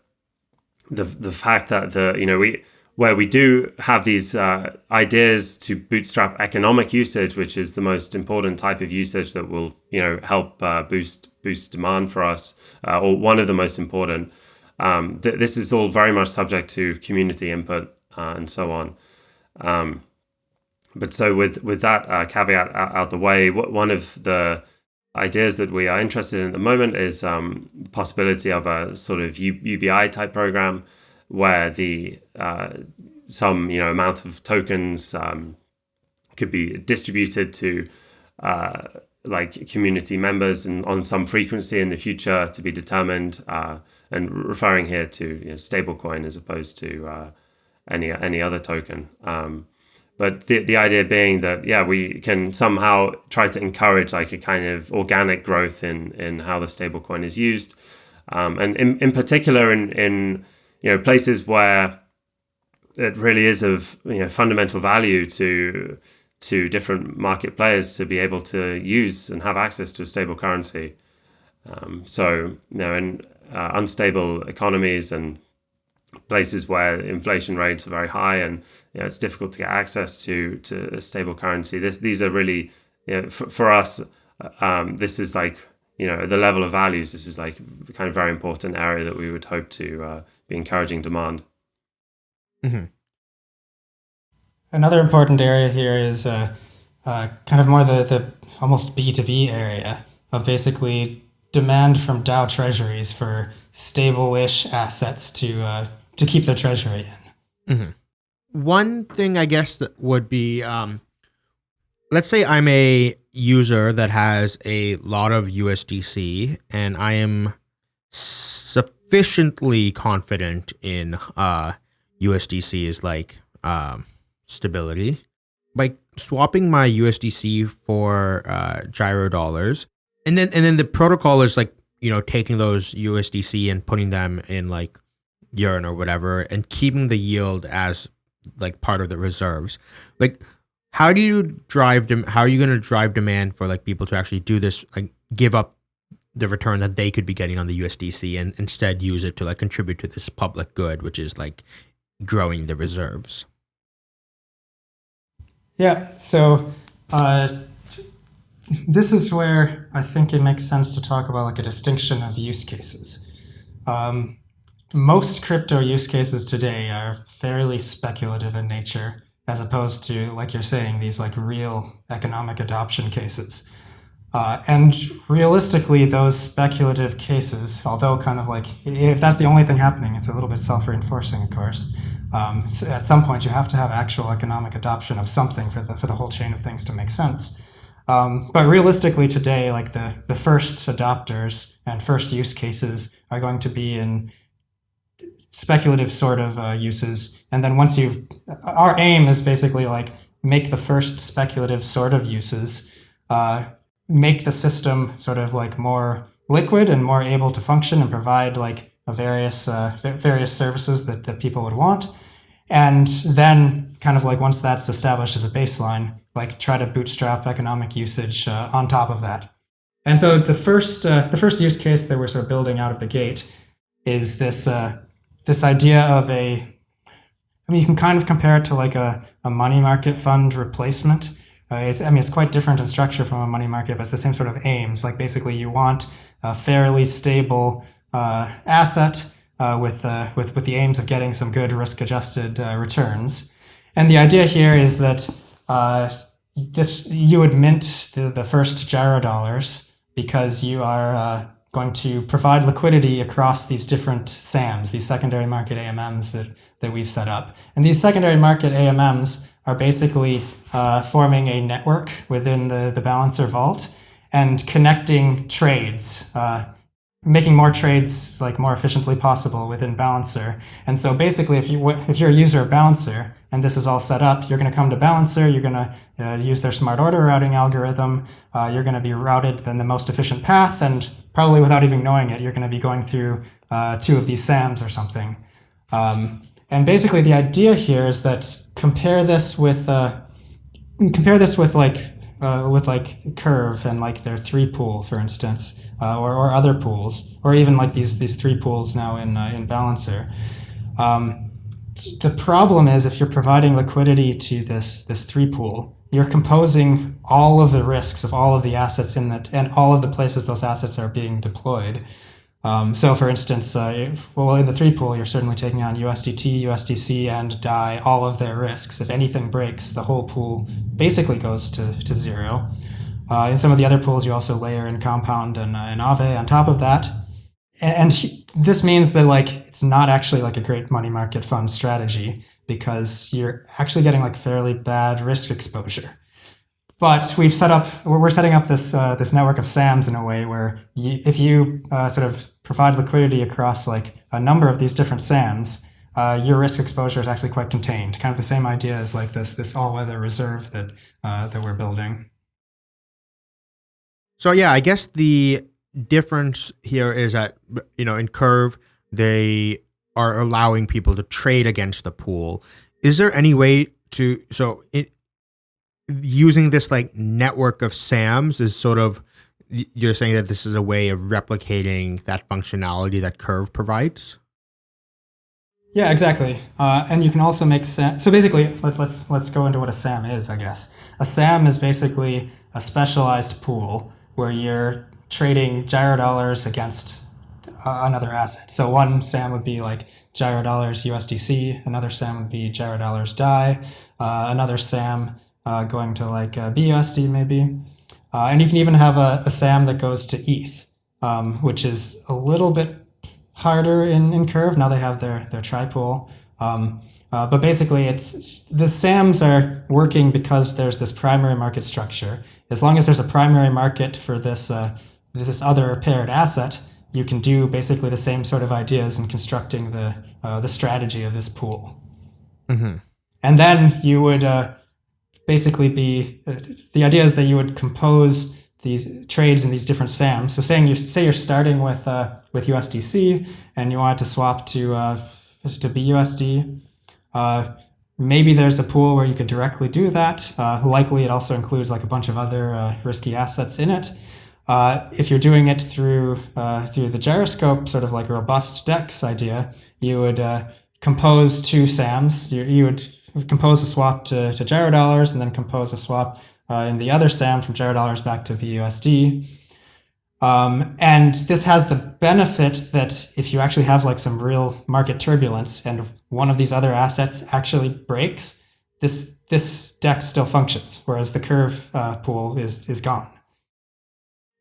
the the fact that the you know we where we do have these uh, ideas to bootstrap economic usage, which is the most important type of usage that will, you know, help uh, boost boost demand for us, uh, or one of the most important. Um, th- this is all very much subject to community input uh, and so on. Um, but so with with that uh, caveat out, out, the way, what, one of the ideas that we are interested in at the moment is um, the possibility of a sort of U- UBI type program where the uh, some you know amount of tokens um, could be distributed to uh, like community members and on some frequency in the future to be determined. Uh, and referring here to you know, stablecoin as opposed to uh, any any other token. Um, but the the idea being that yeah, we can somehow try to encourage like a kind of organic growth in in how the stablecoin is used, um, and in in particular in in you know places where it really is of you know fundamental value to to different market players to be able to use and have access to a stable currency. Um, so you know, in uh, unstable economies and places where inflation rates are very high and you know, it's difficult to get access to to a stable currency. This these are really you know, for, for us. Um, this is like you know the level of values. This is like kind of very important area that we would hope to uh, be encouraging demand. Mm-hmm. Another important area here is uh, uh, kind of more the, the almost B2B area of basically demand from DAO treasuries for stable-ish assets to uh, to keep their treasury in. Mm-hmm. One thing I guess that would be, um, let's say I'm a user that has a lot of USDC and I am sufficiently confident in uh, USDC is like um, stability. By swapping my USDC for uh, gyro dollars, and then and then the protocol is like you know taking those USDC and putting them in like Yearn or whatever, and keeping the yield as like part of the reserves. Like, how do you drive dem- How are you going to drive demand for like people to actually do this? Like, give up the return that they could be getting on the USDC and instead use it to like contribute to this public good, which is like growing the reserves. Yeah. So uh, this is where I think it makes sense to talk about like a distinction of use cases. Um, most crypto use cases today are fairly speculative in nature, as opposed to, like you're saying, these like real economic adoption cases. Uh, and realistically, those speculative cases, although kind of like, if that's the only thing happening, it's a little bit self-reinforcing, of course. Um, so at some point, you have to have actual economic adoption of something for the, for the whole chain of things to make sense. Um, but realistically today, like the, the first adopters and first use cases are going to be in speculative sort of uh, uses. And then once you've, our aim is basically like make the first speculative sort of uses, uh, make the system sort of like more liquid and more able to function and provide like a various uh, various services that, that people would want. And then kind of like once that's established as a baseline, like try to bootstrap economic usage uh, on top of that. And so the first uh, the first use case that we're sort of building out of the gate is this uh, this idea of a I mean you can kind of compare it to like a, a money market fund replacement uh, I mean, it's quite different in structure from a money market, but it's the same sort of aims. Like basically, you want a fairly stable uh, asset uh, with, uh, with with the aims of getting some good risk-adjusted uh, returns. And the idea here is that uh, this you would mint the, the first gyro dollars because you are going to provide liquidity across these different SAMs, these secondary market AMMs that, that we've set up. And these secondary market AMMs are basically uh, forming a network within the, the balancer vault and connecting trades, uh, making more trades like more efficiently possible within Balancer. And so basically, if you if you're a user of Balancer and this is all set up, you're going to come to Balancer, you're going to uh, use their smart order routing algorithm, uh, you're going to be routed in the most efficient path, and probably without even knowing it, you're going to be going through uh, two of these SAMs or something. Um, and basically, the idea here is that compare this with uh, compare this with like uh, with like Curve and like their three pool, for instance, uh, or, or other pools, or even like these these three pools now in uh, in Balancer. Um, the problem is if you're providing liquidity to this this three pool, you're composing all of the risks of all of the assets in that and all of the places those assets are being deployed. Um, so, for instance, uh, well, in the three pool, you're certainly taking on USDT, USDC, and DAI, all of their risks. If anything breaks, the whole pool basically goes to, to zero. Uh, in some of the other pools, you also layer in Compound and, uh, and Aave on top of that. And, and this means that like it's not actually like a great money market fund strategy because you're actually getting like fairly bad risk exposure. But we've set up, we're setting up this uh, this network of SAMs in a way where you, if you uh, sort of provide liquidity across like a number of these different SAMs, uh, your risk exposure is actually quite contained. Kind of the same idea as like this this all weather reserve that uh, that we're building. So yeah, I guess the difference here is that you know in Curve they are allowing people to trade against the pool. Is there any way to so it, using this like network of SAMs is sort of you're saying that this is a way of replicating that functionality that Curve provides. Yeah, exactly. Uh, and you can also make SAM. So basically, let's let's let's go into what a SAM is. I guess a SAM is basically a specialized pool where you're trading gyro dollars against uh, another asset. So one SAM would be like gyro dollars USDC. Another SAM would be gyro dollars DAI. Uh, another SAM uh, going to like uh, BUSD maybe. Uh, and you can even have a, a, SAM that goes to ETH, um, which is a little bit harder in, in Curve. Now they have their, their tripool. Um, uh, but basically, it's the SAMs are working because there's this primary market structure. As long as there's a primary market for this uh, this other paired asset, you can do basically the same sort of ideas in constructing the uh, the strategy of this pool. Mm-hmm. And then you would uh, basically be uh, the idea is that you would compose these trades in these different SAMs. So saying you say you're starting with uh, with USDC and you want to swap to uh, to BUSD. Uh, maybe there's a pool where you could directly do that. Uh, likely, it also includes like a bunch of other uh, risky assets in it. Uh, if you're doing it through through the gyroscope, sort of like a robust DEX idea, you would compose two SAMs. You, you would compose a swap to, to gyro dollars and then compose a swap uh, in the other SAM from gyro dollars back to BUSD. Um, and this has the benefit that if you actually have like some real market turbulence and one of these other assets actually breaks, this this DEX still functions, whereas the curve uh, pool is is gone.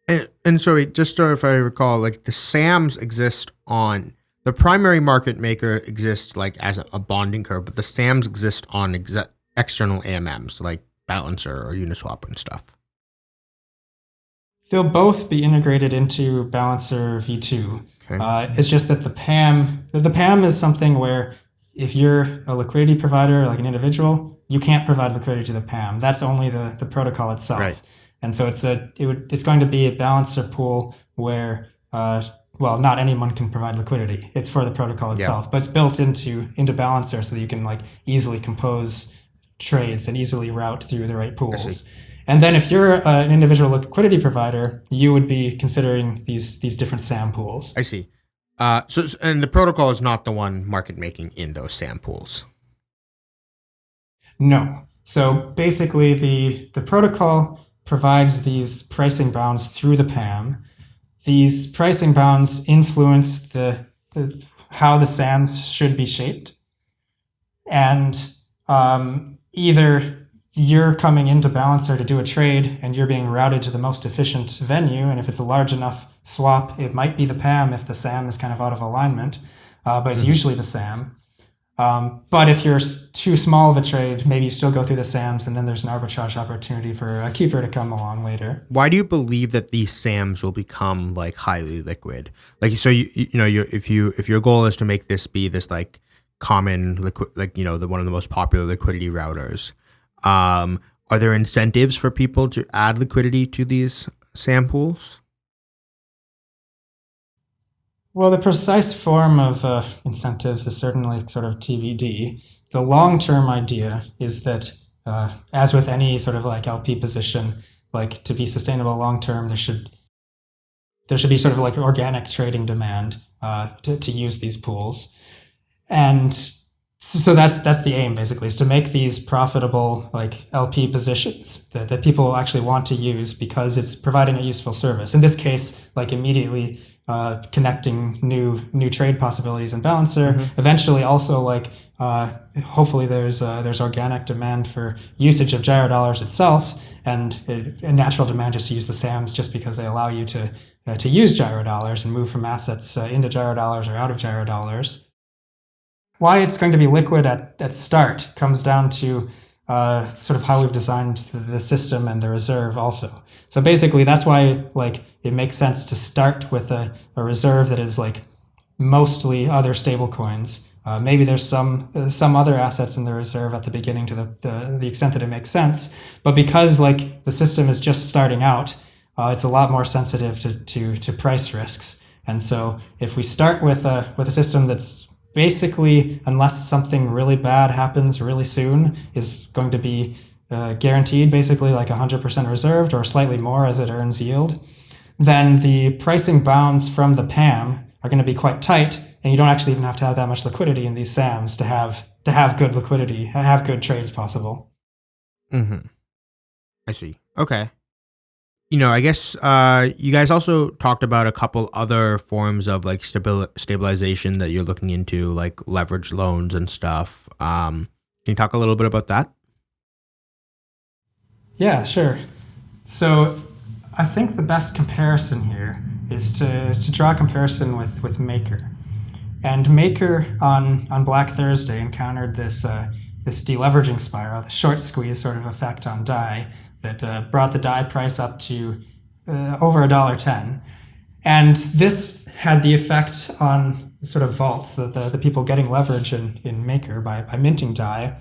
And, and so, just so if I recall, like the SAMs exist on the primary market maker exists like as a, bonding curve, but the SAMs exist on ex- external AMMs like Balancer or Uniswap and stuff. They'll both be integrated into Balancer V2. Okay. Uh, it's just that the PAM, the PAM is something where if you're a liquidity provider, like an individual, you can't provide liquidity to the PAM. That's only the, the protocol itself. Right. And so it's a it would it's going to be a balancer pool where uh, well, not anyone can provide liquidity. It's for the protocol itself, yeah. but it's built into into Balancer so that you can like easily compose trades and easily route through the right pools. And then if you're uh, an individual liquidity provider, you would be considering these these different SAM pools. I see. Uh, so and the protocol is not the one market making in those SAM pools. No. So basically, the the protocol provides these pricing bounds through the PAM these pricing bounds influence the, the how the SAMs should be shaped. And um, either you're coming into Balancer to do a trade and you're being routed to the most efficient venue. And if it's a large enough swap, it might be the PAM if the SAM is kind of out of alignment, uh, but it's mm-hmm. usually the SAM. Um, but if you're too small of a trade, maybe you still go through the SAMs, and then there's an arbitrage opportunity for a keeper to come along later. Why do you believe that these SAMs will become like highly liquid? Like, so you you know, you if you if your goal is to make this be this like common liquid, like you know, the one of the most popular liquidity routers, um, are there incentives for people to add liquidity to these SAM pools? Well, the precise form of uh, incentives is certainly sort of TBD. The long term idea is that, uh, as with any sort of like LP position, like to be sustainable long term, there should there should be sort of like organic trading demand uh, to, to use these pools, and so that's that's the aim basically is to make these profitable like LP positions that, that people actually want to use because it's providing a useful service. In this case, like immediately uh, connecting new new trade possibilities in Balancer. Mm-hmm. Eventually, also like uh, hopefully there's uh, there's organic demand for usage of gyro dollars itself, and a natural demand just to use the SAMs just because they allow you to uh, to use gyro dollars and move from assets uh, into gyro dollars or out of gyro dollars. Why it's going to be liquid at at start comes down to uh, sort of how we've designed the system and the reserve also. So basically, that's why like it makes sense to start with a, a reserve that is like mostly other stablecoins. Uh, maybe there's some uh, some other assets in the reserve at the beginning to the, the, the extent that it makes sense. But because like the system is just starting out, uh, it's a lot more sensitive to, to to price risks. And so if we start with a with a system that's basically, unless something really bad happens really soon, is going to be uh, guaranteed basically like 100% reserved or slightly more as it earns yield, then the pricing bounds from the PAM are going to be quite tight, and you don't actually even have to have that much liquidity in these SAMs to have to have good liquidity, have good trades possible. Mm-hmm. I see. Okay you know, I guess uh, you guys also talked about a couple other forms of like stabil- stabilization that you're looking into, like leverage loans and stuff. Um, can you talk a little bit about that? Yeah, sure. So I think the best comparison here is to, to draw a comparison with, with Maker. And Maker on, on Black Thursday encountered this, uh, this deleveraging spiral, the short squeeze sort of effect on DAI that uh, brought the DAI price up to uh, over a dollar ten, and this had the effect on sort of vaults, the, the, the people getting leverage in, in Maker by, by minting DAI.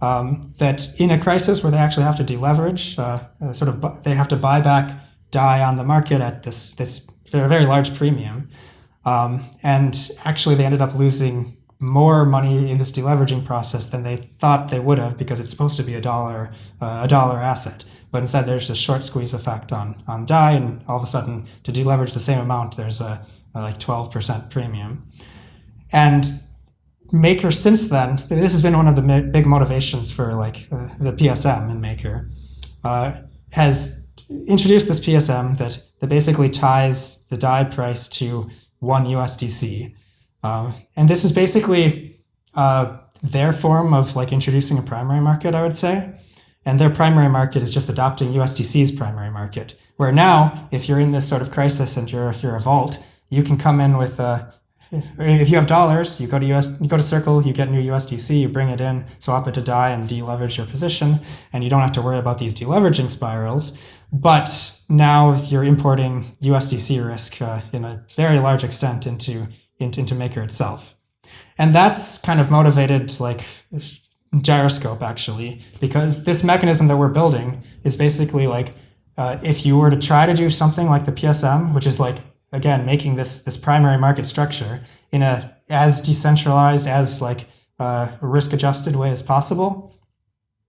Um, that in a crisis where they actually have to deleverage, uh, uh sort of they have to buy back DAI on the market at this this very large premium, um, and actually they ended up losing more money in this deleveraging process than they thought they would have because it's supposed to be a dollar uh, a dollar asset. But instead, there's a short squeeze effect on on DAI, and all of a sudden, to deleverage the same amount, there's a, a like 12% premium. And Maker since then, this has been one of the big motivations for like uh, the PSM in Maker, uh, has introduced this PSM that that basically ties the DAI price to one USDC, um, and this is basically uh, their form of like introducing a primary market, I would say. And their primary market is just adopting USDC's primary market. Where now, if you're in this sort of crisis and you're you're a vault, you can come in with uh, if you have dollars, you go to US, you go to Circle, you get new USDC, you bring it in, swap it to DAI, and deleverage your position, and you don't have to worry about these deleveraging spirals. But now you're importing USDC risk uh, in a very large extent into, into into Maker itself, and that's kind of motivated like gyroscope actually, because this mechanism that we're building is basically like uh, if you were to try to do something like the PSM, which is like again making this this primary market structure in a as decentralized as like uh, risk adjusted way as possible,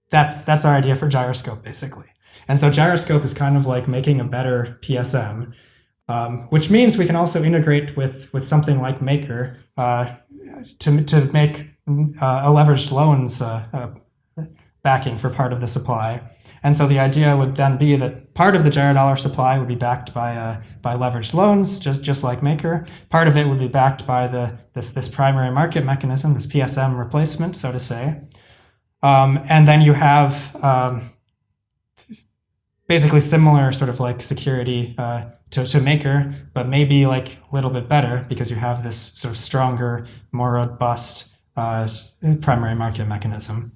that's that's our idea for gyroscope basically. And so gyroscope is kind of like making a better PSM, um, which means we can also integrate with with something like Maker uh, to to make uh, a leveraged loans uh, uh, backing for part of the supply. And so the idea would then be that part of the gyro dollar supply would be backed by uh, by leveraged loans, just just like Maker. Part of it would be backed by the this this primary market mechanism, this PSM replacement, so to say. Um, and then you have um, basically similar sort of like security uh, to, to Maker, but maybe like a little bit better because you have this sort of stronger, more robust uh, primary market mechanism.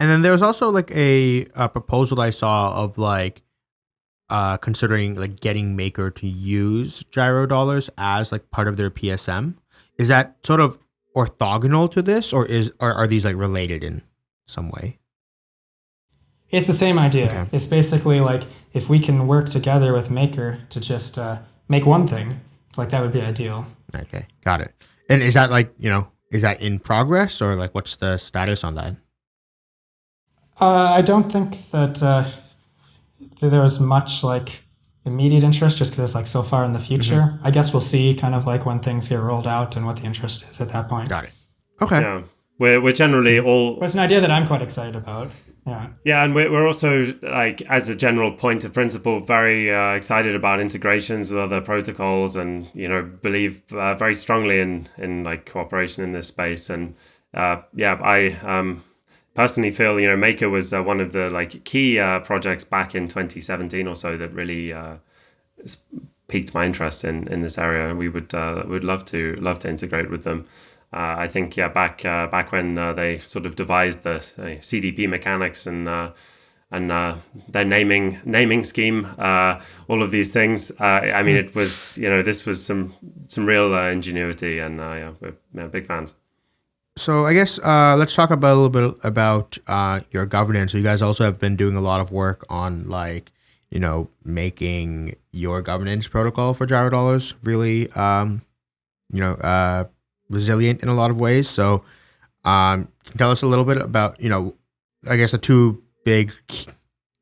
And then there was also like a, a proposal I saw of like uh, considering like getting Maker to use gyro dollars as like part of their PSM. Is that sort of orthogonal to this, or is or are these like related in some way? It's the same idea. Okay. It's basically like if we can work together with Maker to just uh, make one thing, like that would be ideal. Okay, got it. And is that like you know is that in progress or like what's the status on that? Uh, I don't think that, uh, that there was much like immediate interest just because it's like so far in the future. I guess we'll see kind of like when things get rolled out and what the interest is at that point. Got it. Okay. Yeah, we're we're generally all But it's an idea that I'm quite excited about. Yeah. Yeah, and we're, also like as a general point of principle, very uh, excited about integrations with other protocols, and you know believe uh, very strongly in in like cooperation in this space. And uh, yeah, I um, personally feel you know Maker was uh, one of the like key uh, projects back in 2017 or so that really uh, piqued my interest in in this area, and we would would love to love to integrate with them. Uh, I think yeah, back uh, back when uh, they sort of devised the uh, CDP mechanics and uh, and uh, their naming naming scheme, uh, all of these things. Uh, I mean, it was you know this was some some real uh, ingenuity, and uh, yeah, we're yeah, big fans. So I guess uh, let's talk about a little bit about uh, your governance. So you guys also have been doing a lot of work on like you know making your governance protocol for gyro dollars really um, you know uh, resilient in a lot of ways. So um, can tell us a little bit about you know I guess the two big key-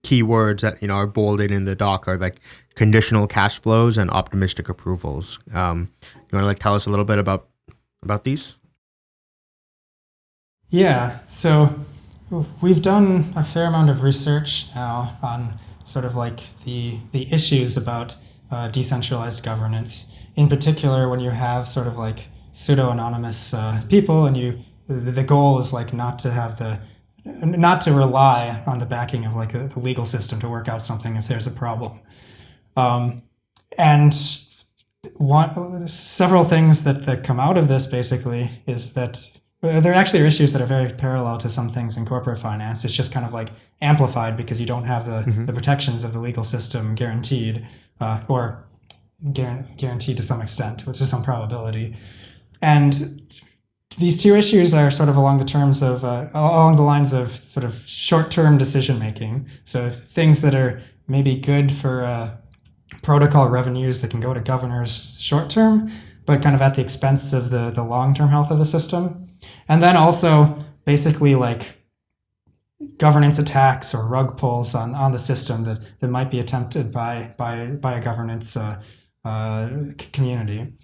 key words that you know are bolded in the doc are like conditional cash flows and optimistic approvals. Um, you want to like tell us a little bit about about these? Yeah, so we've done a fair amount of research now on sort of like the the issues about uh, decentralized governance. In particular, when you have sort of like pseudo anonymous uh, people, and you the, goal is like not to have the not to rely on the backing of like the, legal system to work out something if there's a problem. Um, and one several things that, that come out of this basically is that uh, there actually are issues that are very parallel to some things in corporate finance. It's just kind of like amplified because you don't have the, the protections of the legal system guaranteed, uh, or guaranteed to some extent, with some probability. And these two issues are sort of along the terms of uh, along the lines of sort of short-term decision making. So things that are maybe good for uh, protocol revenues that can go to governors short term, but kind of at the expense of the the long-term health of the system. And then also basically like governance attacks or rug pulls on, on the system that, that might be attempted by by by a governance uh, uh, community.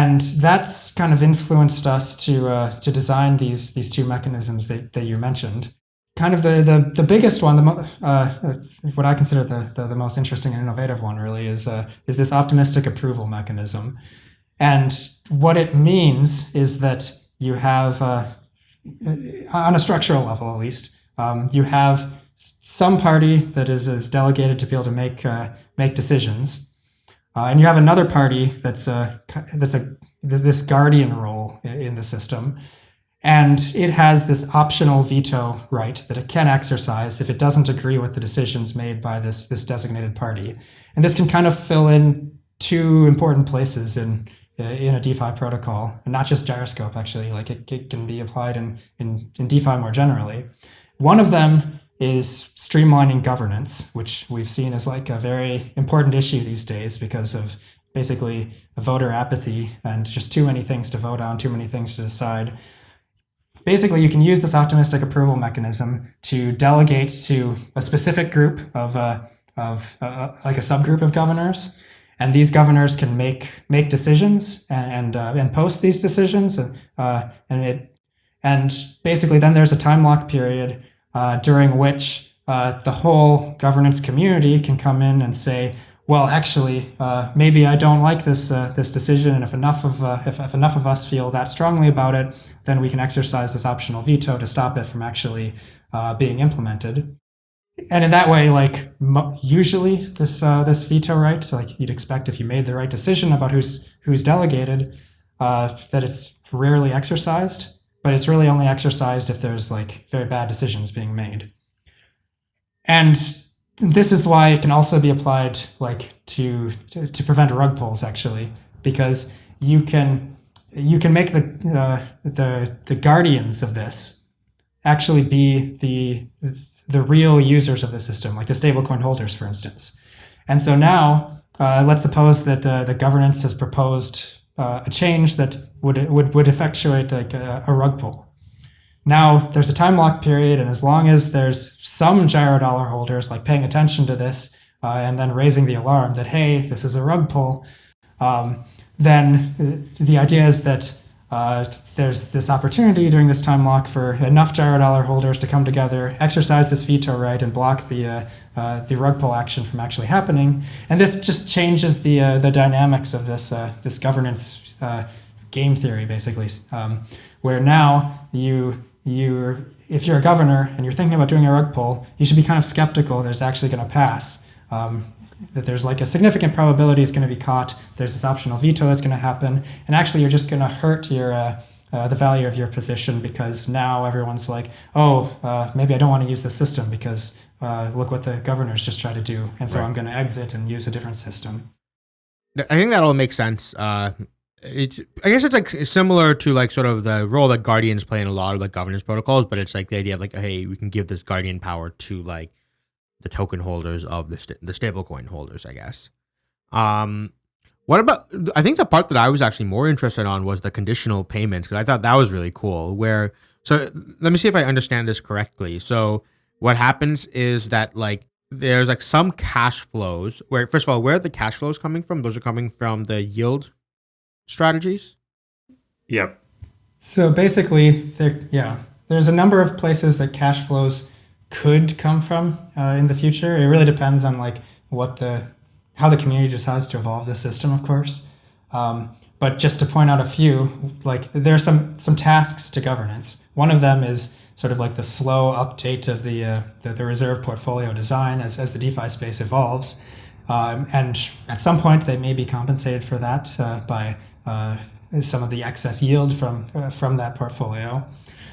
And that's kind of influenced us to uh, to design these these two mechanisms that, that you mentioned. Kind of the the, the biggest one, the uh, uh, what I consider the, the the most interesting and innovative one, really is uh, is this optimistic approval mechanism. And what it means is that you have, uh, on a structural level at least, um, you have some party that is, is delegated to be able to make uh, make decisions, uh, and you have another party that's a that's a this guardian role in the system, and it has this optional veto right that it can exercise if it doesn't agree with the decisions made by this this designated party, and this can kind of fill in two important places in in a DeFi protocol, and not just gyroscope actually. Like it, it can be applied in, in in DeFi more generally. One of them is streamlining governance, which we've seen as like a very important issue these days because of basically voter apathy and just too many things to vote on, too many things to decide. Basically, you can use this optimistic approval mechanism to delegate to a specific group of, uh, of uh, like a subgroup of governors, and these governors can make make decisions and and, uh, and post these decisions, uh, and it and basically then there's a time lock period uh, during which uh, the whole governance community can come in and say, well, actually, uh, maybe I don't like this uh, this decision, and if enough of uh, if, if enough of us feel that strongly about it, then we can exercise this optional veto to stop it from actually being implemented. And in that way, like usually this this veto right, so like you'd expect if you made the right decision about who's who's delegated, that it's rarely exercised, but it's really only exercised if there's like very bad decisions being made. And this is why it can also be applied like to to, prevent rug pulls actually, because you can you can make the uh, the the guardians of this actually be the the real users of the system, like the stablecoin holders, for instance. And so now, uh, let's suppose that uh, the governance has proposed uh, a change that would would would effectuate like a, a rug pull. Now there's a time lock period, and as long as there's some gyro dollar holders like paying attention to this uh, and then raising the alarm that hey, this is a rug pull, um, then the idea is that uh, there's this opportunity during this time lock for enough gyro dollar holders to come together, exercise this veto right, and block the uh, uh, the rug pull action from actually happening. And this just changes the uh, the dynamics of this uh, this governance game theory, basically, um, where now you you if you're a governor and you're thinking about doing a rug pull, you should be kind of skeptical that it's actually going to pass. Um, that there's like a significant probability it's going to be caught. There's this optional veto that's going to happen, and actually you're just going to hurt your uh, uh, the value of your position because now everyone's like, oh, uh, maybe I don't want to use the system because uh, look what the governors just tried to do, and so right. I'm going to exit and use a different system. I think that all makes sense. Uh, it, I guess it's like similar to like sort of the role that guardians play in a lot of like governance protocols, but it's like the idea of like, hey, we can give this guardian power to like the token holders of the st- the stablecoin holders, I guess. Um, what about? I think the part that I was actually more interested on was the conditional payments because I thought that was really cool. Where so let me see if I understand this correctly. So what happens is that like there's like some cash flows where first of all where are the cash flows coming from? Those are coming from the yield strategies. Yep. So basically, there yeah, there's a number of places that cash flows could come from uh, in the future. It really depends on like what the how the community decides to evolve the system, of course. Um, but just to point out a few, like there are some some tasks to governance. One of them is sort of like the slow update of the uh, the, the, reserve portfolio design as, as the DeFi space evolves. Um, and at some point, they may be compensated for that uh, by uh, some of the excess yield from uh, from that portfolio.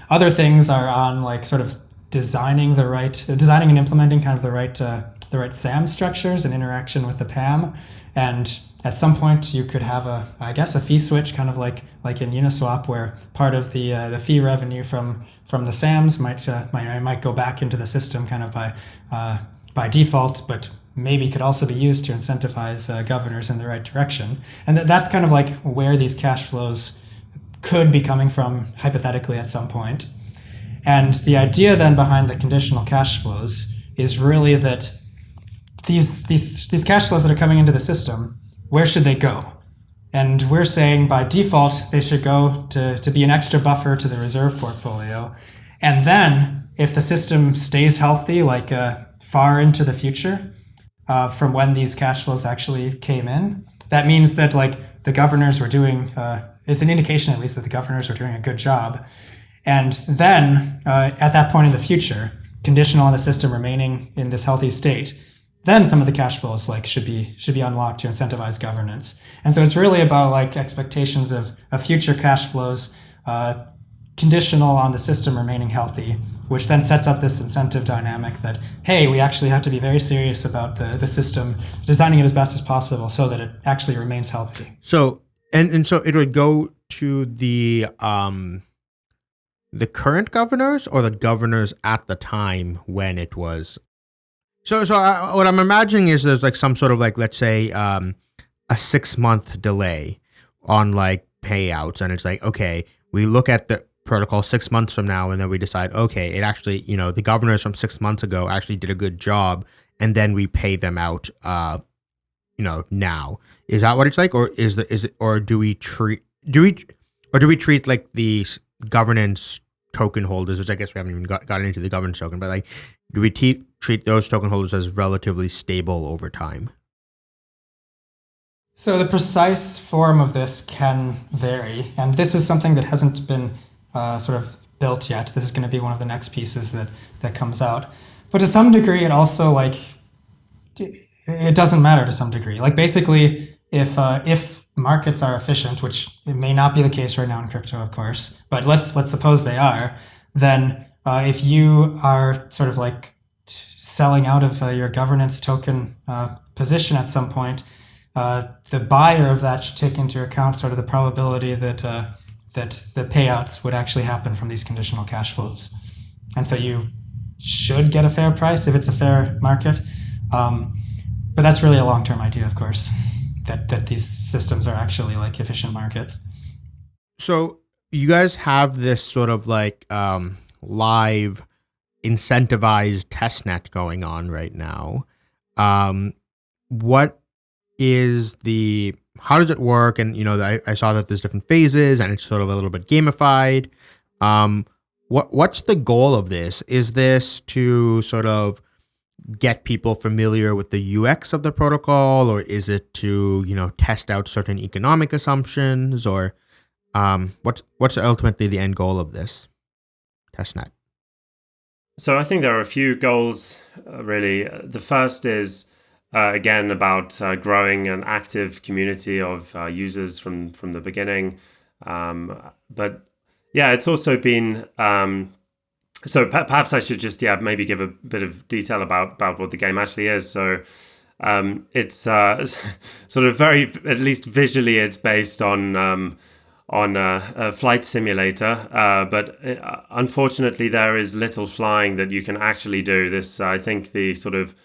Other things are on like sort of designing the right, designing and implementing kind of the right, uh, the right SAM structures and interaction with the PAM. And at some point, you could have a, I guess, a fee switch, kind of like like in Uniswap, where part of the uh, the fee revenue from from the SAMs might uh, might might go back into the system, kind of by uh, by default, but maybe could also be used to incentivize uh, governors in the right direction. And th- that's kind of like where these cash flows could be coming from hypothetically at some point. And the idea then behind the conditional cash flows is really that these, these, these cash flows that are coming into the system, where should they go? And we're saying by default, they should go to, to be an extra buffer to the reserve portfolio. And then if the system stays healthy, like uh, far into the future uh, from when these cash flows actually came in, that means that like the governors were doing, uh, it's an indication at least that the governors were doing a good job and then uh, at that point in the future, conditional on the system remaining in this healthy state, then some of the cash flows like should be should be unlocked to incentivize governance. And so it's really about like expectations of, of future cash flows uh, conditional on the system remaining healthy, which then sets up this incentive dynamic that, hey, we actually have to be very serious about the, the system, designing it as best as possible so that it actually remains healthy. So and, and so it would go to the um the current governors or the governors at the time when it was? So so I, what i'm imagining is there's like some sort of like let's say um, a six month delay on like payouts and it's like okay we look at the protocol six months from now and then we decide okay it actually you know the governors from six months ago actually did a good job and then we pay them out uh you know now. Is that what it's like or is the is it or do we treat do we or do we treat like the governance token holders, which I guess we haven't even got, gotten into the governance token, but like, do we treat those token holders as relatively stable over time? So the precise form of this can vary, and this is something that hasn't been uh, sort of built yet. This is going to be one of the next pieces that that comes out. But to some degree, it also like it doesn't matter to some degree. Like basically, if uh, if markets are efficient, which it may not be the case right now in crypto, of course, but let's let's suppose they are, then uh, if you are sort of like selling out of uh, your governance token uh, position at some point, uh, the buyer of that should take into account sort of the probability that uh, that the payouts would actually happen from these conditional cash flows, and so you should get a fair price if it's a fair market. Um, but that's really a long-term idea, of course, that that these systems are actually like efficient markets. So you guys have this sort of like um, live incentivized testnet going on right now. Um, what is the how does it work? And you know, I, I saw that there's different phases, and it's sort of a little bit gamified. Um, what what's the goal of this? Is this to sort of get people familiar with the UX of the protocol, or is it to you know test out certain economic assumptions, or um, what's what's ultimately the end goal of this testnet? So I think there are a few goals uh, really. The first is uh, again about uh, growing an active community of uh, users from from the beginning, um, but yeah, it's also been. Um, so perhaps I should just yeah maybe give a bit of detail about about what the game actually is. So um, it's uh, [laughs] sort of very at least visually it's based on um, on a, a, flight simulator, uh, but uh, unfortunately there is little flying that you can actually do. This I think the sort of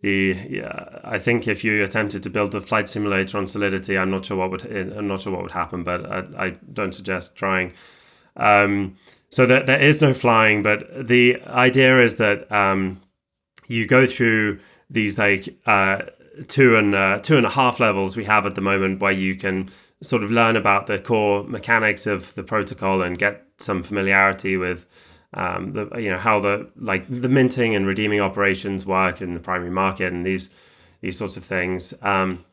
the yeah, I think if you attempted to build a flight simulator on Solidity, I'm not sure what would I'm not sure what would happen, but I, I don't suggest trying. Um, so that there is no flying, but the idea is that um, you go through these like uh, two and uh, two and a half levels we have at the moment, where you can sort of learn about the core mechanics of the protocol and get some familiarity with um, the you know how the like the minting and redeeming operations work in the primary market and these these sorts of things. Um,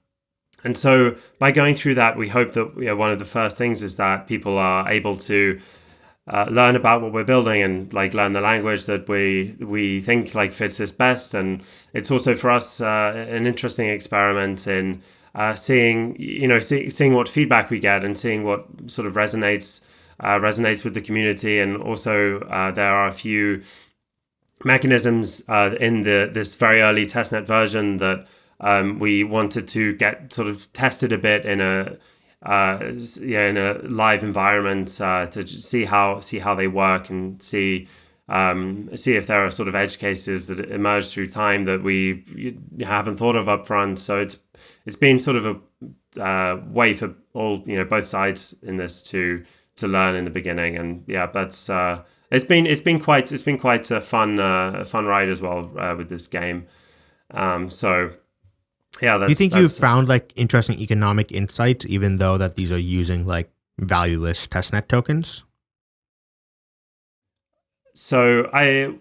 and so by going through that, we hope that you know, one of the first things is that people are able to uh, learn about what we're building and like learn the language that we we think like fits us best. And it's also for us uh, an interesting experiment in uh, seeing you know see, seeing what feedback we get and seeing what sort of resonates uh, resonates with the community. And also uh, there are a few mechanisms uh, in the this very early testnet version that um, we wanted to get sort of tested a bit in a uh, yeah, in a live environment uh, to see how see how they work and see um, see if there are sort of edge cases that emerge through time that we haven't thought of up front. So it's it's been sort of a uh, way for all you know both sides in this to to learn in the beginning, and yeah, that's uh, it's been it's been quite it's been quite a fun uh, a fun ride as well uh, with this game. Um, so yeah, do you think you've found like interesting economic insights, even though that these are using like valueless testnet tokens? So I,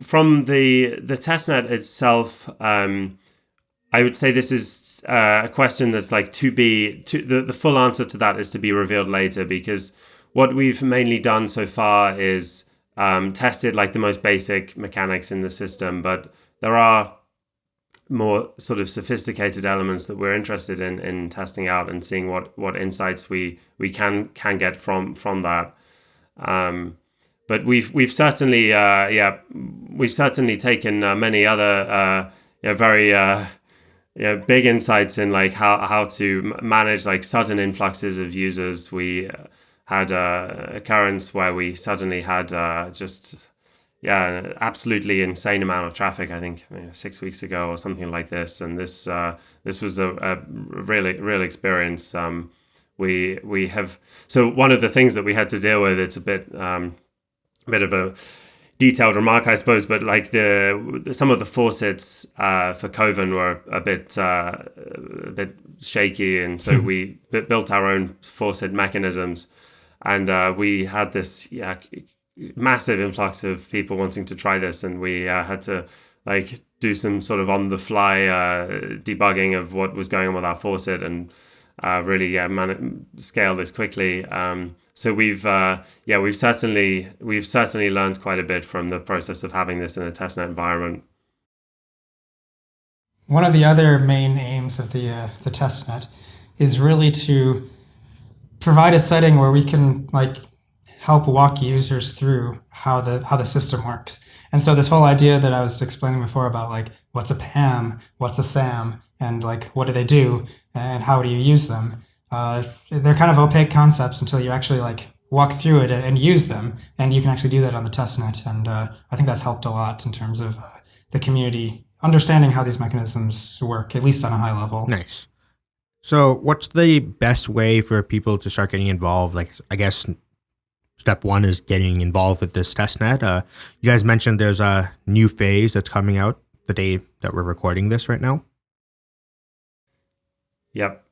from the the testnet itself, um, I would say this is uh, a question that's like to be to the the full answer to that is to be revealed later because what we've mainly done so far is um, tested like the most basic mechanics in the system, but there are more sort of sophisticated elements that we're interested in in testing out and seeing what what insights we we can can get from from that. Um, but we've we've certainly uh, yeah we've certainly taken uh, many other uh, yeah, very uh, yeah, big insights in like how how to manage like sudden influxes of users. We uh, had a occurrence where we suddenly had uh, just yeah, absolutely insane amount of traffic. I think you know, six weeks ago or something like this, and this uh, this was a, a really real experience. Um, we we have so one of the things that we had to deal with. It's a bit um, a bit of a detailed remark, I suppose, but like the some of the faucets uh, for Kovan were a bit uh, a bit shaky, and so hmm. we built our own faucet mechanisms, and uh, we had this yeah massive influx of people wanting to try this, and we uh, had to like do some sort of on the fly uh, debugging of what was going on with our faucet and uh, really yeah, man- scale this quickly. Um, so we've uh, yeah we've certainly we've certainly learned quite a bit from the process of having this in a testnet environment. One of the other main aims of the uh, the testnet is really to provide a setting where we can like help walk users through how the how the system works. And so this whole idea that I was explaining before about like what's a PAM, what's a SAM, and like what do they do, and how do you use them? Uh, they're kind of opaque concepts until you actually like walk through it and use them, and you can actually do that on the testnet. And uh, I think that's helped a lot in terms of uh, the community understanding how these mechanisms work, at least on a high level. Nice. So, what's the best way for people to start getting involved? Like, I guess step one is getting involved with this testnet. Uh, you guys mentioned there's a new phase that's coming out the day that we're recording this right now. Yep.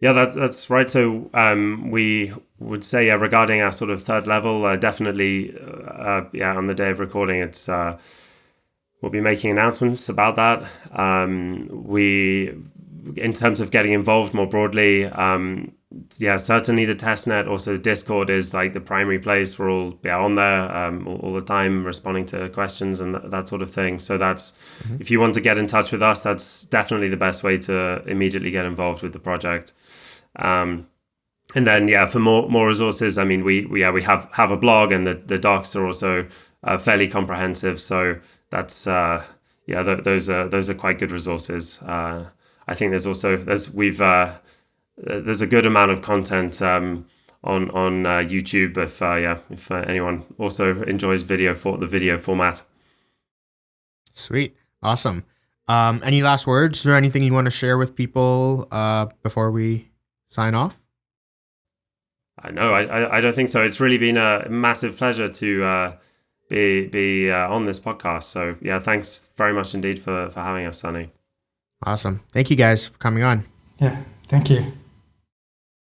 Yeah, that's that's right. So um, we would say, regarding our sort of third level, uh, definitely, uh, yeah, on the day of recording, it's uh, we'll be making announcements about that. Um, we, in terms of getting involved more broadly, um, yeah, certainly the testnet, also Discord is like the primary place. We're all yeah, on there um, all, all, the time, responding to questions and th- that sort of thing. So that's mm-hmm. if you want to get in touch with us, that's definitely the best way to immediately get involved with the project. Um, and then yeah, for more more resources, I mean, we, we yeah we have have a blog and the the docs are also uh, fairly comprehensive. So that's uh, yeah, th- those are those are quite good resources. Uh, I think there's also there's we've uh, there's a good amount of content um, on on uh, YouTube if uh, yeah if uh, anyone also enjoys video for the video format. Sweet, awesome. Um, any last words or anything you want to share with people uh, before we sign off? I know I, I don't think so. It's really been a massive pleasure to uh, be be uh, on this podcast. So yeah, thanks very much indeed for for having us, Sunny. Awesome. Thank you guys for coming on. Yeah, thank you.